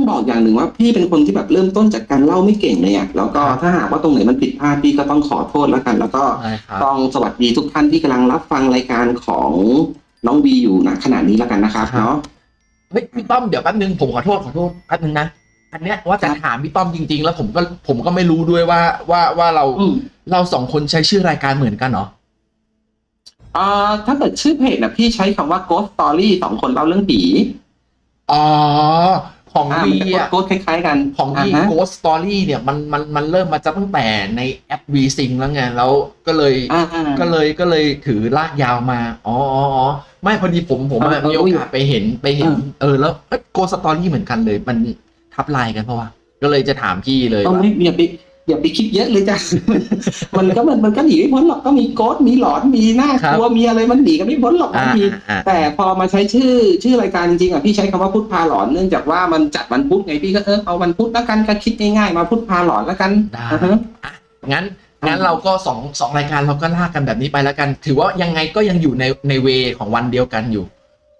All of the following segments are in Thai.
ต้องบอกอย่างหนึ่งว่าพี่เป็นคนที่แบบเริ่มต้นจากการเล่าไม่เก่งเลยอะแล้วก็ครับถ้าหากว่าตรงไหนมันผิดพลาดพี่ก็ต้องขอโทษแล้วกัน แล้วก็ใช่ครับต้องสวัสดีทุกท่านที่กำลังรับฟังรายการของน้องวีอยู่ณขณะนี้แล้วกันนะครับครับเนาะเฮ้ยพี่ต้อมเดี๋ยวแป๊บนึงผมขอโทษขอโทษแป๊บนึงนะอันเนี้ยว่าจะครับถามพี่ต้อมจริง ๆ แล้วผมก็ผมก็ไม่รู้ด้วยว่าว่าว่าเราอืมเราสองคนใช้ชื่อรายการเหมือนกันเหรออ่าถ้าเกิดชื่อเพจนะพี่ใช้คำว่า Ghost Story สองคนเล่าเรื่องผีอ๋อ ของอ่าวีมันจะอะโกสคล้ายๆกันของวีาฮะ Ghost Story เนี่ยมันมันมันเริ่มมาจากตั้งแต่ในแอป V Sync แล้วไงแล้วก็เลยอ่าก็เลยก็เลยถือลากยาวมา อ๋ออ๋ออ๋อไม่พอดีผมผมเอออะเออมีโอกาสไปเห็นไปเห็นเออเออแล้วโกสตอรี่เหมือนกันเลย มันทับลายกันเพราะว่าก็เลยจะถามพี่เลยต้องว่าไม่อย่าไป อย่าไปคิดเยอะเลยจ้ะ มันก็มันมันก็หนีไม่พ้นหรอกก็มีโกสมีหลอนมีหน้ากลัวมีอะไรมันหนีกันไม่พ้นหรอกบาอ่างทีอ่าแต่พอมาใช้ชื่อชื่อรายการจริงๆอะพี่ใช้คำว่าพุธพาหลอนเนื่องจากว่ามันจัดวันพุธไงพี่ก็เออเอาวันพุธแล้วกันก็คิดง่ายๆมาพุธพาหลอนแล้วกันได้อ่าฮะอะงั้นงั้นเราก็สองสองรายการเราก็ลากกันแบบนี้ไปแล้วกัน ถือว่ายังไงก็ยังอยู่ในในเวของวันเดียวกันอยู่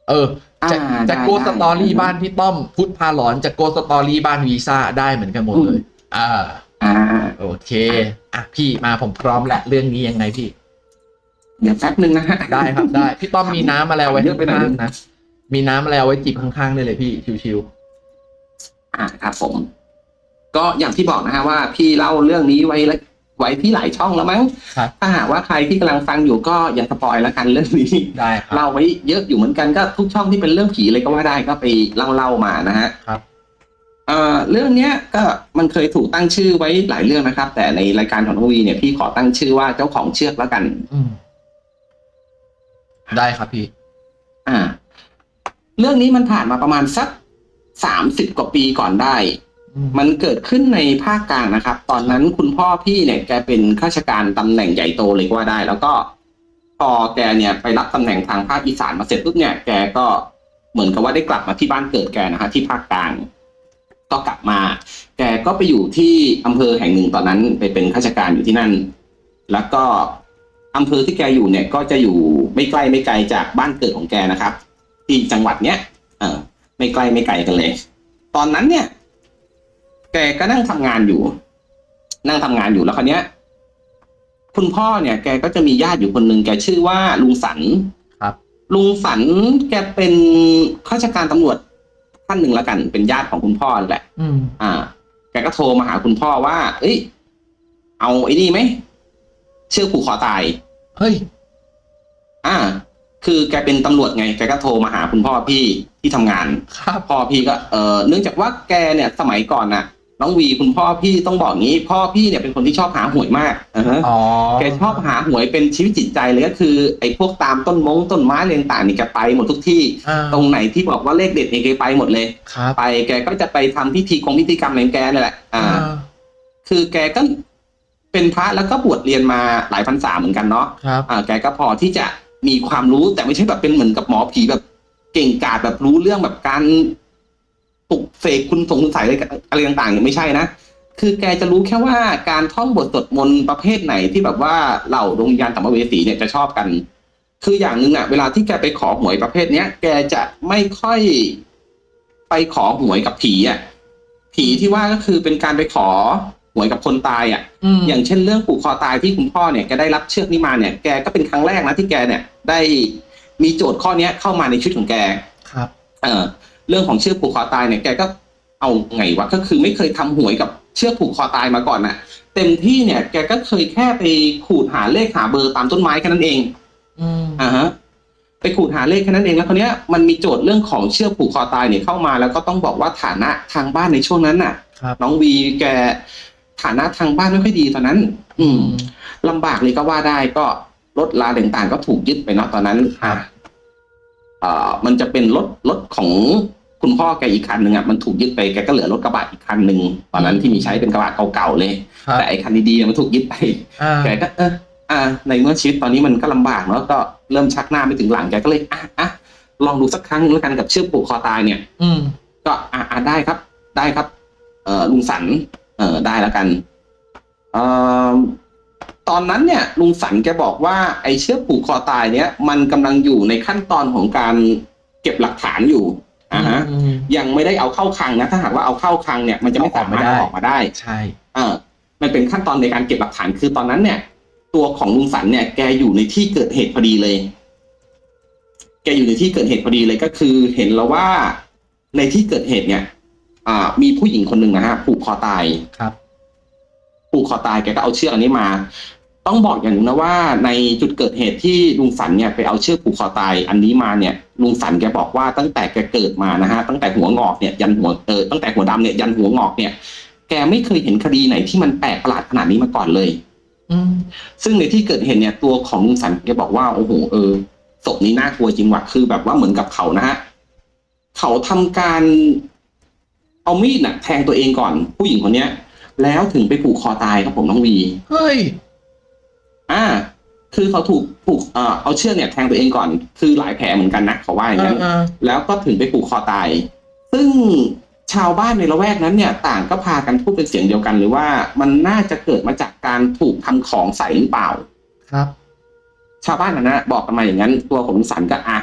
เออจะอ่าจะได้ ghost story ได้บ้านพี่ต้อม พุธพาหลอนจะ ghost story บ้านวีซ่าได้เหมือนกันหมดเลย อ่า อ่า โอเค อะพี่มาผมพร้อมและเรื่องนี้ยังไงพี่ เดี๋ยวแป๊บหนึ่งนะฮะ ได้ครับได้ พี่ต้อมมีน้ำอะไรไว้เยอะไปหน่อยข้างๆนะ มีน้ำอะไรเอาไว้จิบข้างๆได้เลยพี่ชิวอ่าครับผม ก็อย่างที่บอกนะฮะว่า พี่เล่าเรื่องนี้ไว้แล้วไว้ที่หลายช่องแล้วมั้งๆครับ ถ้าหากว่าใครที่กำลังฟังอยู่ก็อย่าสปอยแล้วกันเรื่องนี้ ได้ครับ เล่าไว้เยอะอยู่เหมือนกันก็ทุกช่องที่เป็นเรื่องผีเลยก็ว่าได้ก็ไปเล่าเล่าๆมานะฮะครับ เอ่อเรื่องเนี้ยก็มันเคยถูกตั้งชื่อไว้หลายเรื่องนะครับ แต่ในรายการของน้องวีเนี่ยพี่ขอตั้งชื่อว่าเจ้าของเชือกแล้วกันอืมได้ครับพี่ อ่า เรื่องนี้มันผ่านมาประมาณสักสามสิบกว่าปีก่อนได้อืมมันเกิดขึ้นในภาคกลางนะครับ ตอนนั้นคุณพ่อพี่เนี่ยแกเป็นข้าราชการตำแหน่งใหญ่โตเลยก็ว่าได้ แล้วก็พอแกเนี่ยไปรับตำแหน่งทางภาคอีสานมาเสร็จปุ๊บเนี่ยแกก็เหมือนกับว่าได้กลับมาที่บ้านเกิดแกนะฮะที่ภาคกลาง ก็กลับมา แกก็ไปอยู่ที่อำเภอแห่งหนึ่งตอนนั้นไปเป็นข้าราชการอยู่ที่นั่น แล้วก็อำเภอที่แกอยู่เนี่ยก็จะอยู่ไม่ใกล้ไม่ไกลจากบ้านเกิดของแกนะครับ ที่จังหวัดเนี้ยเออไม่ใกล้ไม่ไกลกันเลย ตอนนั้นเนี่ย แกก็นั่งทำงานอยู่ นั่งทำงานอยู่แล้วคราวเนี้ย คุณพ่อเนี่ย แกก็จะมีญาติอยู่คนหนึ่งแกชื่อว่าลุงสันครับ ลุงสันแกเป็นข้าราชการตำรวจ ท่านหนึ่งแล้วกัน เป็นญาติของคุณพ่อแหละอืมอ่า แกก็โทรมาหาคุณพ่อว่า เอ้ย เอาไอ้นี่ไหมเชือกผูกคอตาย เฮ้ย อ่า คือแกเป็นตำรวจไง แกก็โทรมาหาคุณพ่อพี่ที่ทำงานครับพ่อพี่ก็ เออเนื่องจากว่าแกเนี่ยสมัยก่อนน่ะ น้องวีคุณพ่อพี่ต้องบอกงี้ พ่อพี่เนี่ยเป็นคนที่ชอบหาหวยมากอ่าฮะอ๋อแกชอบหาหวยเป็นชีวิตจิตใจเลยก็คือไอ้พวกตามต้นมงต้นไม้อะไรต่างๆนี่แกไปหมดทุกที่ อ่าตรงไหนที่บอกว่าเลขเด็ดเนี่ยแกไปหมดเลย ครับไปแกก็จะไปทำพิธีคงพิธีกรรมอะไรของแกนี่แหละ อ่าอ่าคือแกก็เป็นพระแล้วก็บวชเรียนมาหลายพรรษาเหมือนกันเนาะ ครับอ่าแกก็พอที่จะมีความรู้แต่ไม่ใช่แบบเป็นเหมือนกับหมอผีแบบเก่งกาจแบบรู้เรื่องแบบการ ปลุกเสกคุณสงสัยอะไรอะไรต่างๆเนี่ยไม่ใช่นะ คือแกจะรู้แค่ว่าการท่องบทสวดมนต์ประเภทไหนที่แบบว่าเหล่าดวงวิญญาณสัมภเวสีเนี่ยจะชอบกัน คืออย่างหนึ่งอะเวลาที่แกไปขอหวยประเภทเนี้ย แกจะไม่ค่อยไปขอหวยกับผีอะผีที่ว่าก็คือเป็นการไปขอหวยกับคนตายอะอืมอย่างเช่นเรื่องผูกคอตายที่คุณพ่อเนี่ยแกได้รับเชือกนี้มาเนี่ยแกก็เป็นครั้งแรกนะที่แกเนี่ย ได้มีโจทย์ข้อเนี้ยเข้ามาในชีวิตของแก ครับ เออ เรื่องของเชือกผูกคอตายเนี่ยแกก็เอาไงวะก็คือไม่เคยทำหวยกับเชือกผูกคอตายมาก่อนน่ะเต็มที่เนี่ยแกก็เคยแค่ไปขูดหาเลขหาเบอร์ตามต้นไม้แค่นั้นเองอืมอ่าฮะไปขูดหาเลขแค่นั้นเองแล้วคราวเนี้ยมันมีโจทย์เรื่องของเชือกผูกคอตายเนี่ยเข้ามาแล้วก็ต้องบอกว่าฐานะทางบ้านในช่วงนั้นน่ะครับน้องวีแกฐานะทางบ้านไม่ค่อยดีตอนนั้น อืมลำบากเลยก็ว่าได้ก็รถลาต่างๆก็ถูกยึดไปเนาะตอนนั้นครับเอ่อมันจะเป็นรถรถของ คุณพ่อแกอีกคันหนึ่งอะมันถูกยึดไปแกก็เหลือรถกระบะอีกคันหนึ่งตอนนั้นที่มีใช้เป็นกระบะเก่าๆเลย ครับแต่ไอ้คันดีๆอะมันถูกยึดไป อ่าแกก็เอออ่า ในเมื่อชีวิตตอนนี้มันก็ลำบากเนาะก็เริ่มชักหน้าไม่ถึงหลังแกก็เลยอะอะลองดูสักครั้งหนึงแล้วกันกับเชือกผูกคอตายเนี่ย อืม ก็อ่าอ่าได้ครับ ได้ครับ เอ่อลุงสันเอ่อได้แล้วกันเอ่อตอนนั้นเนี่ยลุงสันแกบอกว่าไอ้เชือกผูกคอตายเนี่ย มันกำลังอยู่ในขั้นตอนของการเก็บหลักฐานอยู่ อ่าฮะอืมยังไม่ได้เอาเข้าคลังนะ ถ้าหากว่าเอาเข้าคลังเนี่ยมันจะไม่สามารถเอาออกไม่ได้เอาออกมาได้ ใช่เออมันเป็นขั้นตอนในการเก็บหลักฐานคือตอนนั้นเนี่ย ตัวของลุงสันเนี่ย แกอยู่ในที่เกิดเหตุพอดีเลย แกอยู่ในที่เกิดเหตุพอดีเลยก็คือ เห็นแล้วว่าในที่เกิดเหตุเนี่ย อ่า มีผู้หญิงคนหนึ่งนะฮะผูกคอตายครับผูกคอตายแกก็เอาเชือกอันนี้มา ต้องบอกอย่างหนึงนะว่าในจุดเกิดเหตุที่ลุงสันเนี่ยไปเอาเชือกผูกคอตายอันนี้มาเนี่ยลุงสันแกบอกว่าตั้งแต่แกเกิดมานะฮะตั้งแต่หัวงอกเนี่ยยันหัวเออตั้งแต่หัวดำเนี่ยยันหัวงอกเนี่ยแกไม่เคยเห็นคดีไหนที่มันแปลกประหลาดขนาดนี้มาก่อนเลยอืมซึ่งในที่เกิดเหตุเนี่ยตัวของลุงสันแกบอกว่าโอ้โหเออศพนี้น่ากลัวจริงว่ะคือแบบว่าเหมือนกับเขานะฮะเขาทำการเอามีดน่ะ แทงตัวเองก่อนผู้หญิงคนเนี้ย แล้วถึงไปผูกคอตายครับผมน้องวีเฮ้ย อ่า คือเขาถูกผูกเอ่อเอาเชือกเนี่ยแทงตัวเองก่อน คือหลายแผลเหมือนกันนะเขาว่าอย่างนั้นเออแล้วก็ถึงไปผูกคอตาย ซึ่งชาวบ้านในละแวกนั้นเนี่ย ต่างก็พากันพูดเป็นเสียงเดียวกันเลยว่ามันน่าจะเกิดมาจากการถูกทำของใส่หรือเปล่า ครับ ชาวบ้านนะนะบอกกันมาอย่างนั้นตัวของลุงสันก็อะ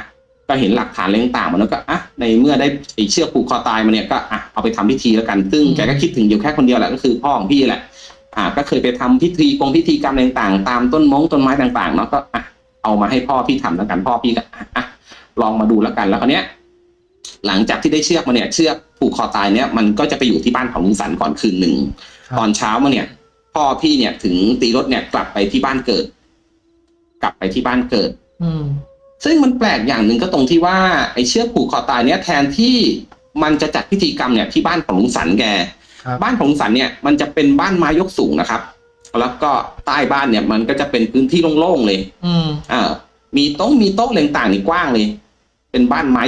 ก็เห็นหลักฐานอะไรต่างๆมันแล้วก็อะในเมื่อได้ไอ้เชือกผูกคอตายมาเนี่ยก็อะเอาไปทำพิธีแล้วกัน ซึ่งอืม แกก็คิดถึงอยู่แค่คนเดียวแหละก็คือพ่อของพี่แหละ อ่าก็เคยไปทำพิธีกงพิธีกรรมอะไรต่างๆ ตามต้นมงต้นไม้ต่างๆเนาะก็อะเอามาให้พ่อพี่ทำแล้วกันพ่อพี่ก็อะอะลองมาดูแล้วกันแล้วคราวเนี้ยหลังจากที่ได้เชือกมาเนี่ยเชือกผูกคอตายเนี่ยมันก็จะไปอยู่ที่บ้านของลุงสันก่อนคืนหนึ่งครับตอนเช้ามาเนี่ย พ่อพี่เนี่ยถึงตีรถเนี่ยกลับไปที่บ้านเกิด กลับไปที่บ้านเกิด อืมซึ่งมันแปลกอย่างหนึ่งก็ตรงที่ว่าไอ้เชือกผูกคอตายเนี่ยแทนที่มันจะจัดพิธีกรรมเนี่ยที่บ้านของลุงสันแกครั บบ้านของลุงสันเนี่ยมันจะเป็นบ้านไม้ยกสูงนะครับ แล้วก็ใต้บ้านเนี่ยมันก็จะเป็นพื้นที่โล่งๆเลย อืมอ่ามีโต๊ะมีโต๊ะอะไรต่างๆนี่กว้างเลย เป็นบ้านไม้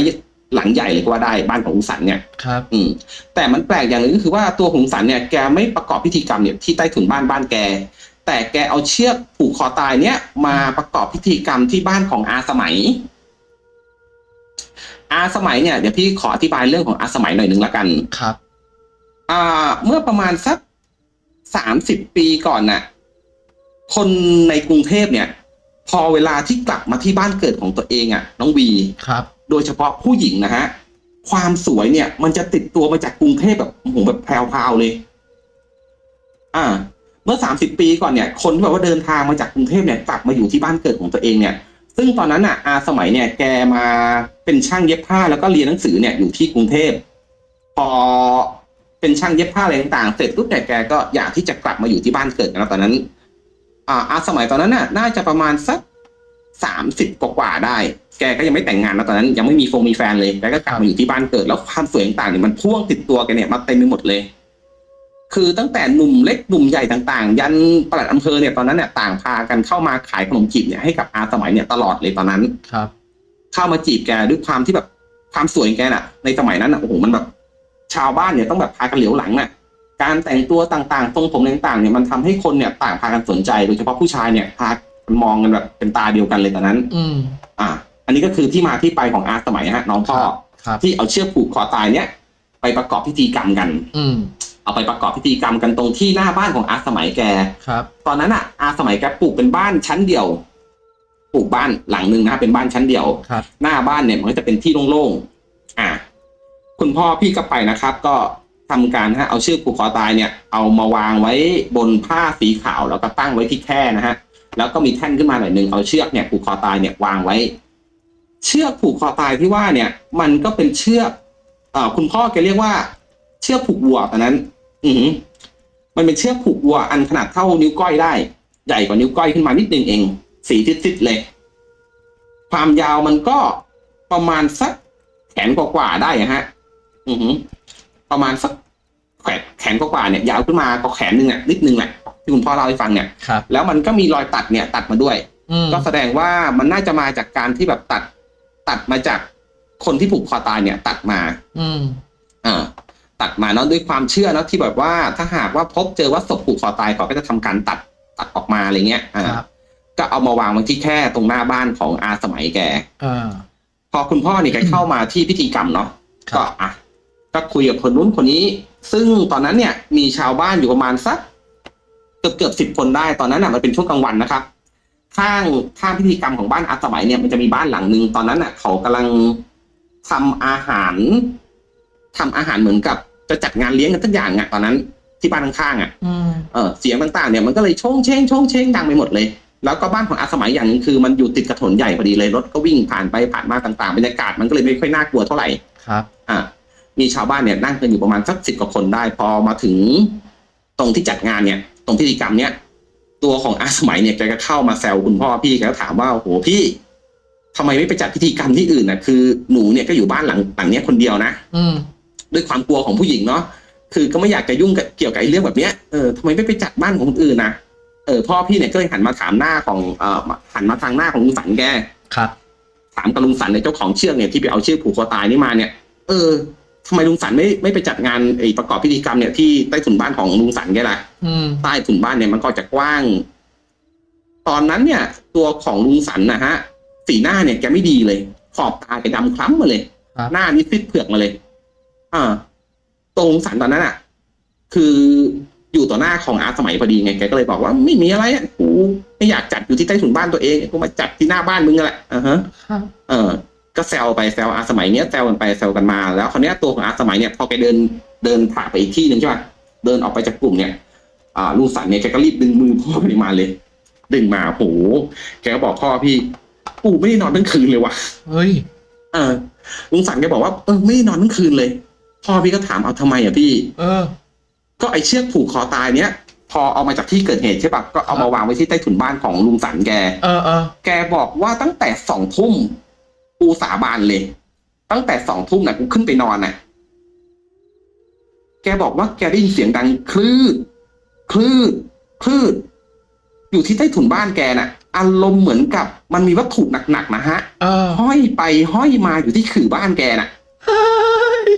หลังใหญ่เลยก็ว่าได้บ้านของลุงสันเนี่ยครับ อืมแต่มันแปลกอย่างหนึ่งก็คือว่าตัวหงสันเนี่ยแกไม่ประกอบพิธีกรรมเนี่ยที่ใต้ถุนบ้านบ้านแก แต่แกเอาเชือกผูกคอตายเนี่ย มาประกอบพิธีกรรมที่บ้านของอาสมัย อาสมัยเนี่ยเดี๋ยวพี่ขออธิบายเรื่องของอาสมัยหน่อยหนึ่งละกันครับอ่า เมื่อประมาณสักสามสิบปีก่อนน่ะ คนในกรุงเทพเนี่ย พอเวลาที่กลับมาที่บ้านเกิดของตัวเองอะ่ะ น้องวีครับ โดยเฉพาะผู้หญิงนะฮะ ความสวยเนี่ย มันจะติดตัวมาจากกรุงเทพแบบโอ้โหแบบแพรวๆเลย อ่า เมื่อสามสิบปีก่อนเนี่ย คนที่แบบว่าเดินทางมาจากกรุงเทพเนี่ยกลับมาอยู่ที่บ้านเกิดของตัวเองเนี่ย ซึ่งตอนนั้นอะอาสมัยเนี่ย แกมาเป็นช่างเย็บผ้าแล้วก็เรียนหนังสือเนี่ยอยู่ที่กรุงเทพพอ เป็นช่างเย็บผ้าอะไรต่างๆ เสร็จปุ๊บแต่ยแกก็อยากที่จะกลับมาอยู่ที่บ้านเกิดกันแล้วตอนนั้น อ่าอาสมัยตอนนั้นน่ะ น่าจะประมาณสักสามสิบกว่าๆได้ แกก็ยังไม่แต่งงานนะตอนนั้น ยังไม่มีฟงมีแฟนเลยแกก็กลับมาอยู่ที่บ้านเกิด แล้วความสวยต่างๆเนี่ยมันพ่วงติดตัวแกเนี่ยมาเต็มไปหมดเลย คือตั้งแต่หนุ่มเล็กหนุ่มใหญ่ต่างๆ ยันปลัดอำเภอเนี่ยตอนนั้นเนี่ยต่างพากันเข้ามาขายขนมจีบเนี่ยให้กับอาสมัยเนี่ยตลอดเลยตอนนั้นครับ เข้ามาจีบแกด้วยความที่แบบความสวยของแกน่ะ ในสมัยนั้นน่ะโอ้โหมันแบบ ชาวบ้านเนี่ยต้องแบบพากันเหลียวหลังน่ะการแต่งตัวต่างๆ ทรงผมต่างๆเนี่ยมันทำให้คนเนี่ยต่างพากันสนใจ โดยเฉพาะผู้ชายเนี่ยพากันมองกันแบบเป็นตาเดียวกันเลยตอนนั้น อืมอ่า อันนี้ก็คือที่มาที่ไปของอาสมัยฮะน้องพ่อครับที่เอาเชือกผูกคอตายเนี่ย ไปประกอบพิธีกรรมกัน อืมเอาไปประกอบพิธีกรรมกันตรงที่หน้าบ้านของอาสมัยแกครับ ตอนนั้นอะ อาสมัยแกปลูกเป็นบ้านชั้นเดียว ปลูกบ้านหลังหนึ่งนะเป็นบ้านชั้นเดียวครับหน้าบ้านเนี่ยมันก็จะเป็นที่โล่งๆ อ่า คุณพ่อพี่ก็ไปนะครับ ก็ทำการฮะเอาชื่อผูกคอตายเนี่ย เอามาวางไว้บนผ้าสีขาวแล้วก็ตั้งไว้ที่แค่นะฮะแล้วก็มีแท่นขึ้นมาหน่อยหนึ่งเอาเชือกเนี่ยผูกคอตายเนี่ยวางไว้ เชือกผูกคอตายที่ว่าเนี่ย มันก็เป็นเชือกเอ่อคุณพ่อแกเรียกว่า เชือกผูกวัวตอนนั้น อือมันเป็นเชือกผูกวัวอันขนาดเท่านิ้วก้อยได้ ใหญ่กว่านิ้วก้อยขึ้นมานิดนึงเอง สีซิดๆเลย ความยาวมันก็ประมาณสักแขนกว่าๆได้ฮะ อือหือประมาณสักแขนแขนกว่าๆเนี่ย ยาวขึ้นมาก็แขนหนึ่งอะนิดนึงแหละที่คุณพ่อเล่าให้ฟังเนี่ย ครับ แล้วมันก็มีรอยตัดเนี่ย ตัดมาด้วย อืมก็แสดงว่ามันน่าจะมาจากการที่แบบตัด ตัดมาจากคนที่ผูกคอตายเนี่ย ตัดมา อืม อ่าตัดมาเนาะด้วยความเชื่อเนาะที่แบบว่าถ้าหากว่าพบเจอว่าศพผูกคอตายเขาก็จะทำการตัดตัดออกมาอะไรเงี้ยอ่าครับ ก็เอามาวางไว้ที่แค่ตรงหน้าบ้านของอาสมัยแก อ่า พอคุณพ่อนี่แกเข้ามาที่พิธีกรรมเนาะครับ ก็อะ ก็คุยกับคนนู้นคนนี้ ซึ่งตอนนั้นเนี่ยมีชาวบ้านอยู่ประมาณสักเกือบเกือบสิบคนได้ตอนนั้นน่ะมันเป็นช่วงกลางวันนะครับข้างข้างพิธีกรรมของบ้านอาสมัยเนี่ยมันจะมีบ้านหลังหนึ่งตอนนั้นน่ะ เขากำลังทำอาหารทำอาหารเหมือนกับ จะจัดงานเลี้ยงกันทุกอย่างอะตอนนั้น ที่บ้านข้างๆอะอืมเออเสียงต่างๆเนี่ยมันก็เลยโชงเชงโชงเชงดังไปหมดเลย แล้วก็บ้านของอาสมัยอย่างหนึงคือ มันอยู่ติดกับถนนใหญ่พอดีเลยรถก็วิ่งผ่านไปผ่านมาต่างๆบรรยากาศมันก็เลยไม่ค่อยน่ากลัวเท่าไหร่ครับ อะ มีชาวบ้านเนี่ยนั่งกันอยู่ประมาณสักสิบกว่าคนได้ พอมาถึงตรงที่จัดงานเนี่ย ตรงพิธีกรรมเนี่ยตัวของอาสมัยเนี่ยแกก็เข้ามาแซวคุณพ่อพี่แกก็ถามว่าโอ้โหพี่ทำไมไม่ไปจัดพิธีกรรมที่อื่นนะคือหนูเนี่ยก็อยู่บ้านหลังหลังเนี้ยคนเดียวนะอืมด้วยความกลัวของผู้หญิงเนาะคือก็ไม่อยากจะยุ่งกับเกี่ยวกับไอ้เรื่องแบบเนี้ยเออทำไมไม่ไปจัดบ้านของคนอื่นนะเออพ่อพี่เนี่ยก็เลยหันมาถามหน้าของเอ่อหันมาทางหน้าของลุงสันแกครับ ถามกับลุงสันเนี่ยเจ้าของเชือกเนี่ยที่ไปเอาเชือกผูกคอตายนี่มาเนี่ย เออ ทำไมลุงสันไม่ไม่ไปจัดงานไอ้ประกอบพิธีกรรมเนี่ยที่ใต้ถุนบ้านของลุงสันแกล่ะอืมใต้ถุนบ้านเนี่ยมันก็จะกว้าง ตอนนั้นเนี่ย ตัวของลุงสันนะฮะ สีหน้าเนี่ยแกไม่ดีเลย ขอบตาแกดำคล้ำมาเลย ครับ หน้านี่ซิดเผือกมาเลย อ่าตัวลุงสันตอนนั้นอะ คืออยู่ต่อหน้าของอาสมัยพอดีไงแกก็เลยบอกว่าไม่มีอะไรอะกูไม่อยากจัดอยู่ที่ใต้ถุนบ้านตัวเองกูมาจัดที่หน้าบ้านมึงนั่นแหละอ่าฮะ ครับ เออ ก็แซวไปแซวอาสมัยเนี้ยแซวกันไปแซวกันมา แล้วคราวเนี้ยตัวของอาสมัยเนี่ยพอแกเดินเดินผ่านไปอีกที่หนึ่งใช่ป่ะเดินออกไปจากกลุ่มเนี่ยอ่าลุงสันเนี่ยแกก็รีบดึงมือพ่อไปมาเลย ดึงมาโหแกก็บอกพ่อพี่ปู่ไม่ได้นอนทั้งคืนเลยว่ะเฮ้ยเออลุงสันแกบอกว่าเออไม่ได้นอนทั้งคืนเลยพ่อพี่ก็ถามเอาทำไมอะพี่ เออ ก็ไอเชือกผูกคอตายเนี้ยพอเอามาจากที่เกิดเหตุใช่ปะก็เอามาวางไว้ที่ใต้ถุนบ้านของลุงสันแก เออเออแกบอกว่าตั้งแต่สองทุ่ม กูสาบานเลย ตั้งแต่สองทุ่มน่ะกูขึ้นไปนอนน่ะแกบอกว่าแกได้ยินเสียงดังคลืดคลืดคลืดอยู่ที่ใต้ถุนบ้านแกน่ะ อารมณ์เหมือนกับมันมีวัตถุหนักๆนะฮะเออห้อยไปห้อยมาอยู่ที่ขื่อบ้านแกน่ะเฮ้ย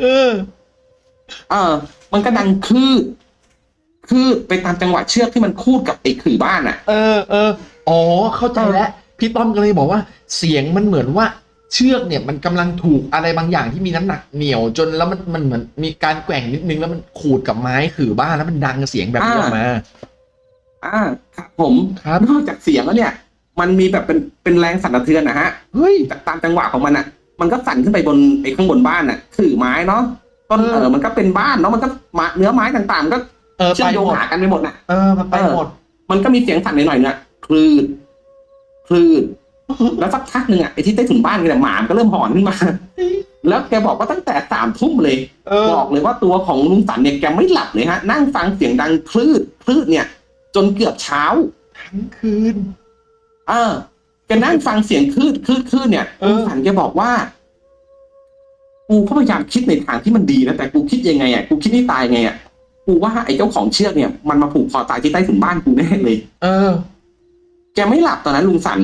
เออ เออ มันก็ดังคลืดคลืดไปตามจังหวะเชือกที่มันคูดกับไอ้ขื่อบ้านน่ะ เออเอออ๋อ เข้าใจแล้ว พี่ต้อมก็เลยบอกว่าเสียงมันเหมือนว่าเชือกเนี่ยมันกำลังถูกอะไรบางอย่างที่มีน้ำหนักเหนียวจนแล้วมันมันเหมือนมีการแกว่งนิดนึงแล้วมันขูดกับไม้ขื่อบ้านแล้วมันดังเสียงแบบนี้ออกมา อ่าครับผมครับนอกจากเสียงแล้วเนี่ย มันมีแบบเป็นเป็นแรงสั่นสะเทือนนะฮะเฮ้ยตามจังหวะของมันอะ มันก็สั่นขึ้นไปบนไอ้ข้างบนบ้านอะขื่อไม้เนาะต้นเออเออมันก็เป็นบ้านเนาะมันก็มาเนื้อไม้ต่างๆมันก็เออเชื่ไปอมโยงหมดหากันไปหมดน่ะเออมันไปหมด มันก็มีเสียงสั่นหน่อยๆเนี่ยคลืด คลืดแล้วสักพักหนึ่งอะไอ้ที่ใต้ถุนบ้านเนี่ยหมามันก็เริ่มหอนขึ้นมา แล้วแกบอกว่าตั้งแต่สามทุ่มเลยเออบอกเลยว่าตัวของลุงสันเนี่ยแกไม่หลับเลยฮะ นั่งฟังเสียงดังคลืดคลืดเนี่ย จนเกือบเช้า ทั้งคืน เออแกนั่งฟังเสียงคลืดคลืดคลืดเนี่ยเออลุงสันแกบอกว่ากูก็พยายามคิดในทางที่มันดีนะแต่กูคิดยังไงอะกูคิดให้ตายไงอะกูว่าไอ้เจ้าของเชือกเนี่ยมันมาผูกคอตายที่ใต้ถุนบ้านกูแน่เลย เออ แกไม่หลับตอนนั้นลุงสัน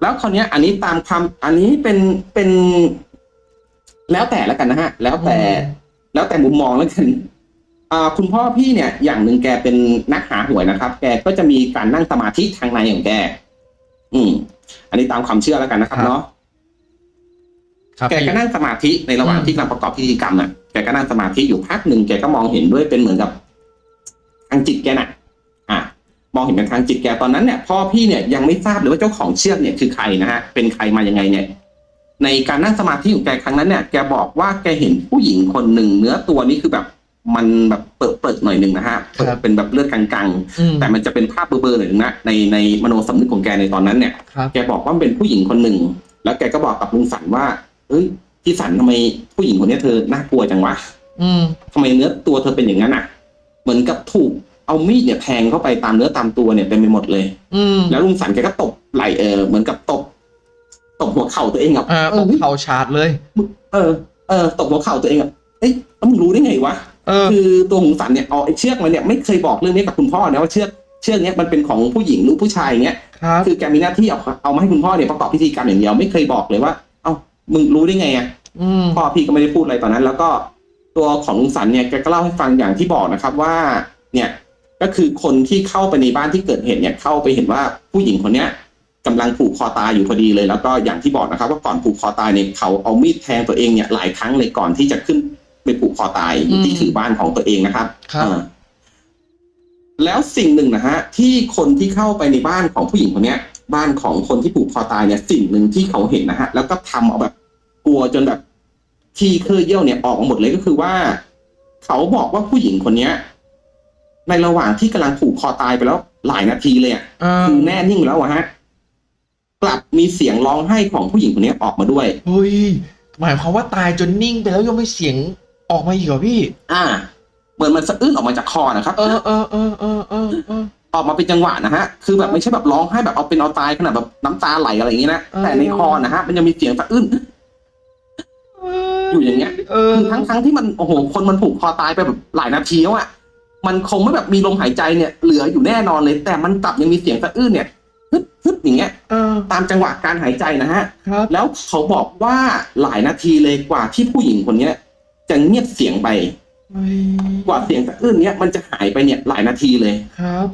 แล้วคราวเนี้ยอันนี้ตามคำอันนี้เป็นเป็น แล้วแต่แล้วกันนะฮะ แล้วแต่อืมแล้วแต่มุมมองแล้วกันอ่าคุณพ่อพี่เนี่ย อย่างหนึ่งแกเป็นนักหาหวยนะครับ แกก็จะมีการนั่งสมาธิทางในของแก อืม อันนี้ตามความเชื่อแล้วกันนะครับครับเนาะครับแกก็นั่งสมาธิในระหว่างอืมที่กำลังประกอบพิธีกรรมน่ะ แกก็นั่งสมาธิอยู่พักหนึ่งแกก็มองเห็นด้วยเป็นเหมือนกับทางจิตแกน่ะ อะ มองเห็นเป็นทางจิตแกตอนนั้นเนี่ยพ่อพี่เนี่ยยังไม่ทราบเลยว่าเจ้าของเชือกเนี่ยคือใครนะฮะเป็นใครมายังไงเนี่ยในการนั่งสมาธิของแกครั้งนั้นเนี่ยแกบอกว่าแกเห็นผู้หญิงคนหนึ่งเนื้อตัวนี้คือแบบมันแบบเปิดเปิดๆหน่อยหนึ่งนะฮะครับเป็นแบบเลือดกลางอืมๆแต่มันจะเป็นภาพเบลอๆหน่อยนึงนะในในมโนสำนึกของแกในตอนนั้นเนี่ยครับแกบอกว่ามันเป็นผู้หญิงคนหนึ่งแล้วแกก็บอกกับลุงสันว่าเอ้ยพี่สันทำไมผู้หญิงคนนี้เธอน่ากลัวจังวะอืมทำไมเนื้อตัวเธอเป็นอย่างนั้นอะ เหมือนกับถูก เอามีดเนี่ยแทงเข้าไปตามเนื้อตามตัวเนี่ยเต็มไปหมดเลย อืมแล้วลุงสันแกก็ตบไหลเออเหมือนกับตบตบหัวเข่าตัวเองอะเออตกเข่าชาดเลย เออเออตบหัวเข่าตัวเองอะเอ้ยแล้วมึงรู้ได้ไงวะเออคือตัวหงสันเนี่ยเอาไอ้เชือกมาเนี่ยไม่เคยบอกเรื่องนี้กับคุณพ่อนะว่าเชือกเชือกเนี้ยมันเป็นของผู้หญิงหรือผู้ชายอย่างเงี้ยครับคือแกมีหน้าที่เอาเอามาให้คุณพ่อเนี่ยประกอบพิธีกรรมอย่างเดียวไม่เคยบอกเลยว่า เอ้ามึงรู้ได้ไงอะอืมพ่อพี่ก็ไม่ได้พูดอะไรตอนนั้น แล้วก็ตัวของลุงสันเนี่ยแกก็เล่าให้ฟังอย่างที่บอกนะครับว่า เนี่ย ก็คือคนที่เข้าไปในบ้านที่เกิดเหตุเนี่ยเข้าไปเห็นว่าผู้หญิงคนเนี้ยกำลังผูกคอตายอยู่พอดีเลย แล้วก็อย่างที่บอกนะครับ ว่าก่อนผูกคอตายเนี่ยเขาเอามีดแทงตัวเองเนี่ยหลายครั้งเลยก่อนที่จะขึ้นไปผูกคอตายอยู่ที่ถือบ้านของตัวเองนะครับครับอ่าแล้วสิ่งหนึ่งนะฮะที่คนที่เข้าไปในบ้านของผู้หญิงคนเนี้ย บ้านของคนที่ผูกคอตายเนี่ย สิ่งหนึ่งที่เขาเห็นนะฮะแล้วก็ทำเอาแบบกลัวจนแบบที่เคยเยี่ยวเนี่ยออกมาหมดเลยก็คือว่า เขาบอกว่าผู้หญิงคนเนี้ย ในระหว่างที่กำลังผูกคอตายไปแล้วหลายนาทีเลยอะเออคือแน่นิ่งแล้วอะฮะ กลับมีเสียงร้องไห้ของผู้หญิงคนนี้ออกมาด้วยเฮ้ยหมายความว่าตายจนนิ่งไปแล้วยังไม่เสียงออกมาอีกเหรอพี่ อ่า เหมือนมันสะอื้นออกมาจากคอนะครับ เออเออเออเออเออเออออกมาเป็นจังหวะนะฮะ คือแบบไม่ใช่แบบร้องไห้แบบเอาเป็นเอาตายขนาดแบบน้ำตาไหลอะไรอย่างนี้นะเออแต่ในคอนะฮะมันจะมีเสียงสะอื้นอยู่อย่างเงี้ยเออคือทั้งทั้งที่มันโอ้โหคนมันผูกคอตายไปแบบหลายนาทีแล้วอะ มันคงไม่แบบมีลมหายใจเนี่ยเหลืออยู่แน่นอนเลย แต่มันกลับยังมีเสียงสะอื้นเนี่ยฮึดฮึดอย่างเงี้ยเออตามจังหวะการหายใจนะฮะครับแล้วเขาบอกว่าหลายนาทีเลยกว่าที่ผู้หญิงคนเนี้ย จะเงียบเสียงไปเฮ้ยกว่าเสียงสะอื้นเนี้ยมันจะหายไปเนี่ยหลายนาทีเลยครับ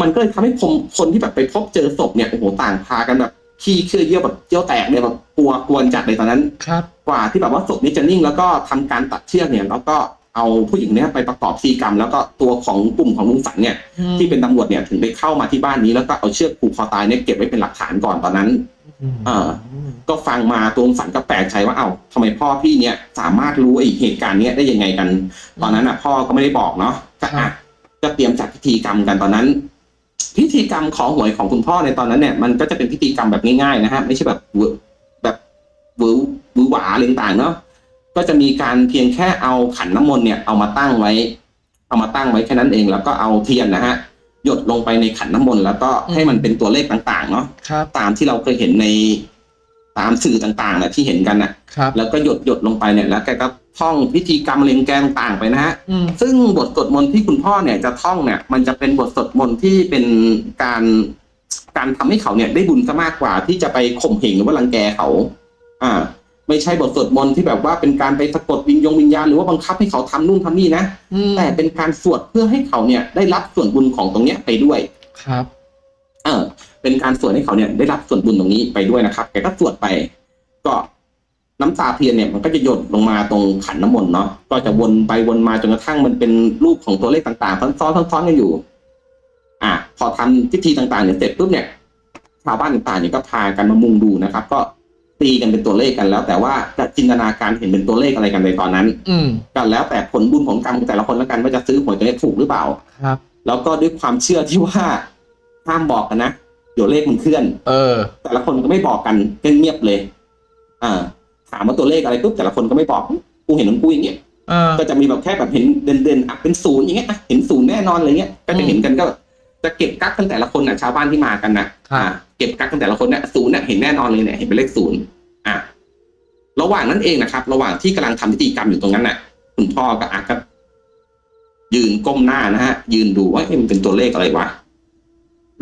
มันก็เลยทำให้คนคนที่แบบไปพบเจอศพเนี่ยโอ้โหต่างพากันแบบขี้เชื่อเยี่ยวแบบเยี่ยวแตกเลยแบบกลัวกวนจัดเลยตอนนั้น ครับ กว่าที่แบบว่าศพนี้จะนิ่งแล้วก็ทำการตัดเชือกเนี่ยแล้วก็ เอาผู้หญิงเนี้ยไปประกอบพิธีกรรม แล้วก็ตัวของกลุ่มของลุงสันเนี่ยที่เป็นตำรวจเนี่ยถึงได้เข้ามาที่บ้านนี้แล้วก็เอาเชือกผูกคอตายเนี่ยเก็บไว้เป็นหลักฐานก่อนตอนนั้นเออก็ฟังมาตัวลุงสันก็แปลกใจว่าเอ้าทำไมพ่อพี่เนี่ยสามารถรู้ไอ้เหตุการณ์เนี้ยได้ยังไงกัน ตอนนั้นอะ พ่อก็ไม่ได้บอกเนาะก็อะก็เตรียมจัดพิธีกรรมกันตอนนั้น พิธีกรรมของหวยของคุณพ่อในตอนนั้นเนี่ยมันก็จะเป็นพิธีกรรมแบบง่ายๆนะฮะไม่ใช่แบบเวอร์แบบหวือหวือหวาอะไรต่างๆเนาะ ก็จะมีการเพียงแค่เอาขันน้ำมนต์เนี่ยเอามาตั้งไว้ เอามาตั้งไว้แค่นั้นเอง แล้วก็เอาเทียนนะฮะหยดลงไปในขันน้ำมนต์แล้วก็ให้มันเป็นตัวเลขต่างๆเนาะครับตามที่เราเคยเห็นในตามสื่อต่างๆนะที่เห็นกันนะครับแล้วก็หยดหยดลงไปเนี่ยแล้วแกก็ท่องพิธีกรรมเล็งแกนต่างๆไปนะฮะอืมซึ่งบทสวดมนต์ที่คุณพ่อเนี่ยจะท่องเนี่ย มันจะเป็นบทสวดมนต์ที่เป็นการการทำให้เขาเนี่ยได้บุญซะมากกว่าที่จะไปข่มเหงหรือว่ารังแกเขา อ่า ไม่ใช่บทสวดมนต์ที่แบบว่าเป็นการไปสะกดวิญญงวิญญาณหรือว่าบังคับให้เขาทำนู่นทำนี่นะอืมแต่เป็นการสวดเพื่อให้เขาเนี่ย ได้รับส่วนบุญของตรงเนี้ยไปด้วยครับ เออ เป็นการสวดให้เขาเนี่ย ได้รับส่วนบุญตรงนี้ไปด้วยนะครับแกก็สวดไป ก็น้ำตาเทียนเนี่ยมันก็จะหยดลงมาตรงขันน้ำมนต์เนาะก็จะวนไปวนมาจนกระทั่งมันเป็นรูปของตัวเลขต่างๆซ้อนๆซ้อนๆกันอยู่ อะพอทำพิธีต่างๆเนี่ยเสร็จปุ๊บเนี่ยชาวบ้านต่างๆเนี่ยก็พากันมามุงดูนะครับ ก็ ตีกันเป็นตัวเลขกันแล้ว แต่ว่าจะจินตนาการเห็นเป็นตัวเลขอะไรกันในตอนนั้น อืมก็แล้วแต่ผลบุญของกรรมของแต่ละคนแล้วกันว่าจะซื้อหวยตัวเลขถูกหรือเปล่าครับ แล้วก็ด้วยความเชื่อที่ว่าห้ามบอกกันนะเดี๋ยวเลขมันเคลื่อน เออ แต่ละคนก็ไม่บอกกันเงียบๆเลย อ่า ถามว่าตัวเลขอะไรปุ๊บแต่ละคนก็ไม่บอกกูเห็นของกูอย่างเงี้ยเออก็จะมีแบบแค่แบบเห็นเด่นๆอะเป็นศูนย์อย่างเงี้ยอะเห็นศูนย์แน่นอนอะไรเงี้ยก็จะเห็นกันก็จะเก็บกักกันแต่ละคนน่ะชาวบ้านที่มากันนะครับอ่าเก็บกักกันแต่ละคนเนี่ยศูนย์เนี่ยเห็นแน่นอนเลยเนี่ยเห็นเป็นเลขศูนย์ อะระหว่างนั้นเองนะครับ ระหว่างที่กำลังทำพิธีกรรมอยู่ตรงนั้นน่ะ คุณพ่อก็อาก็ยืนก้มหน้านะฮะ ยืนดูว่าเอ๊ะมันเป็นตัวเลขอะไรวะ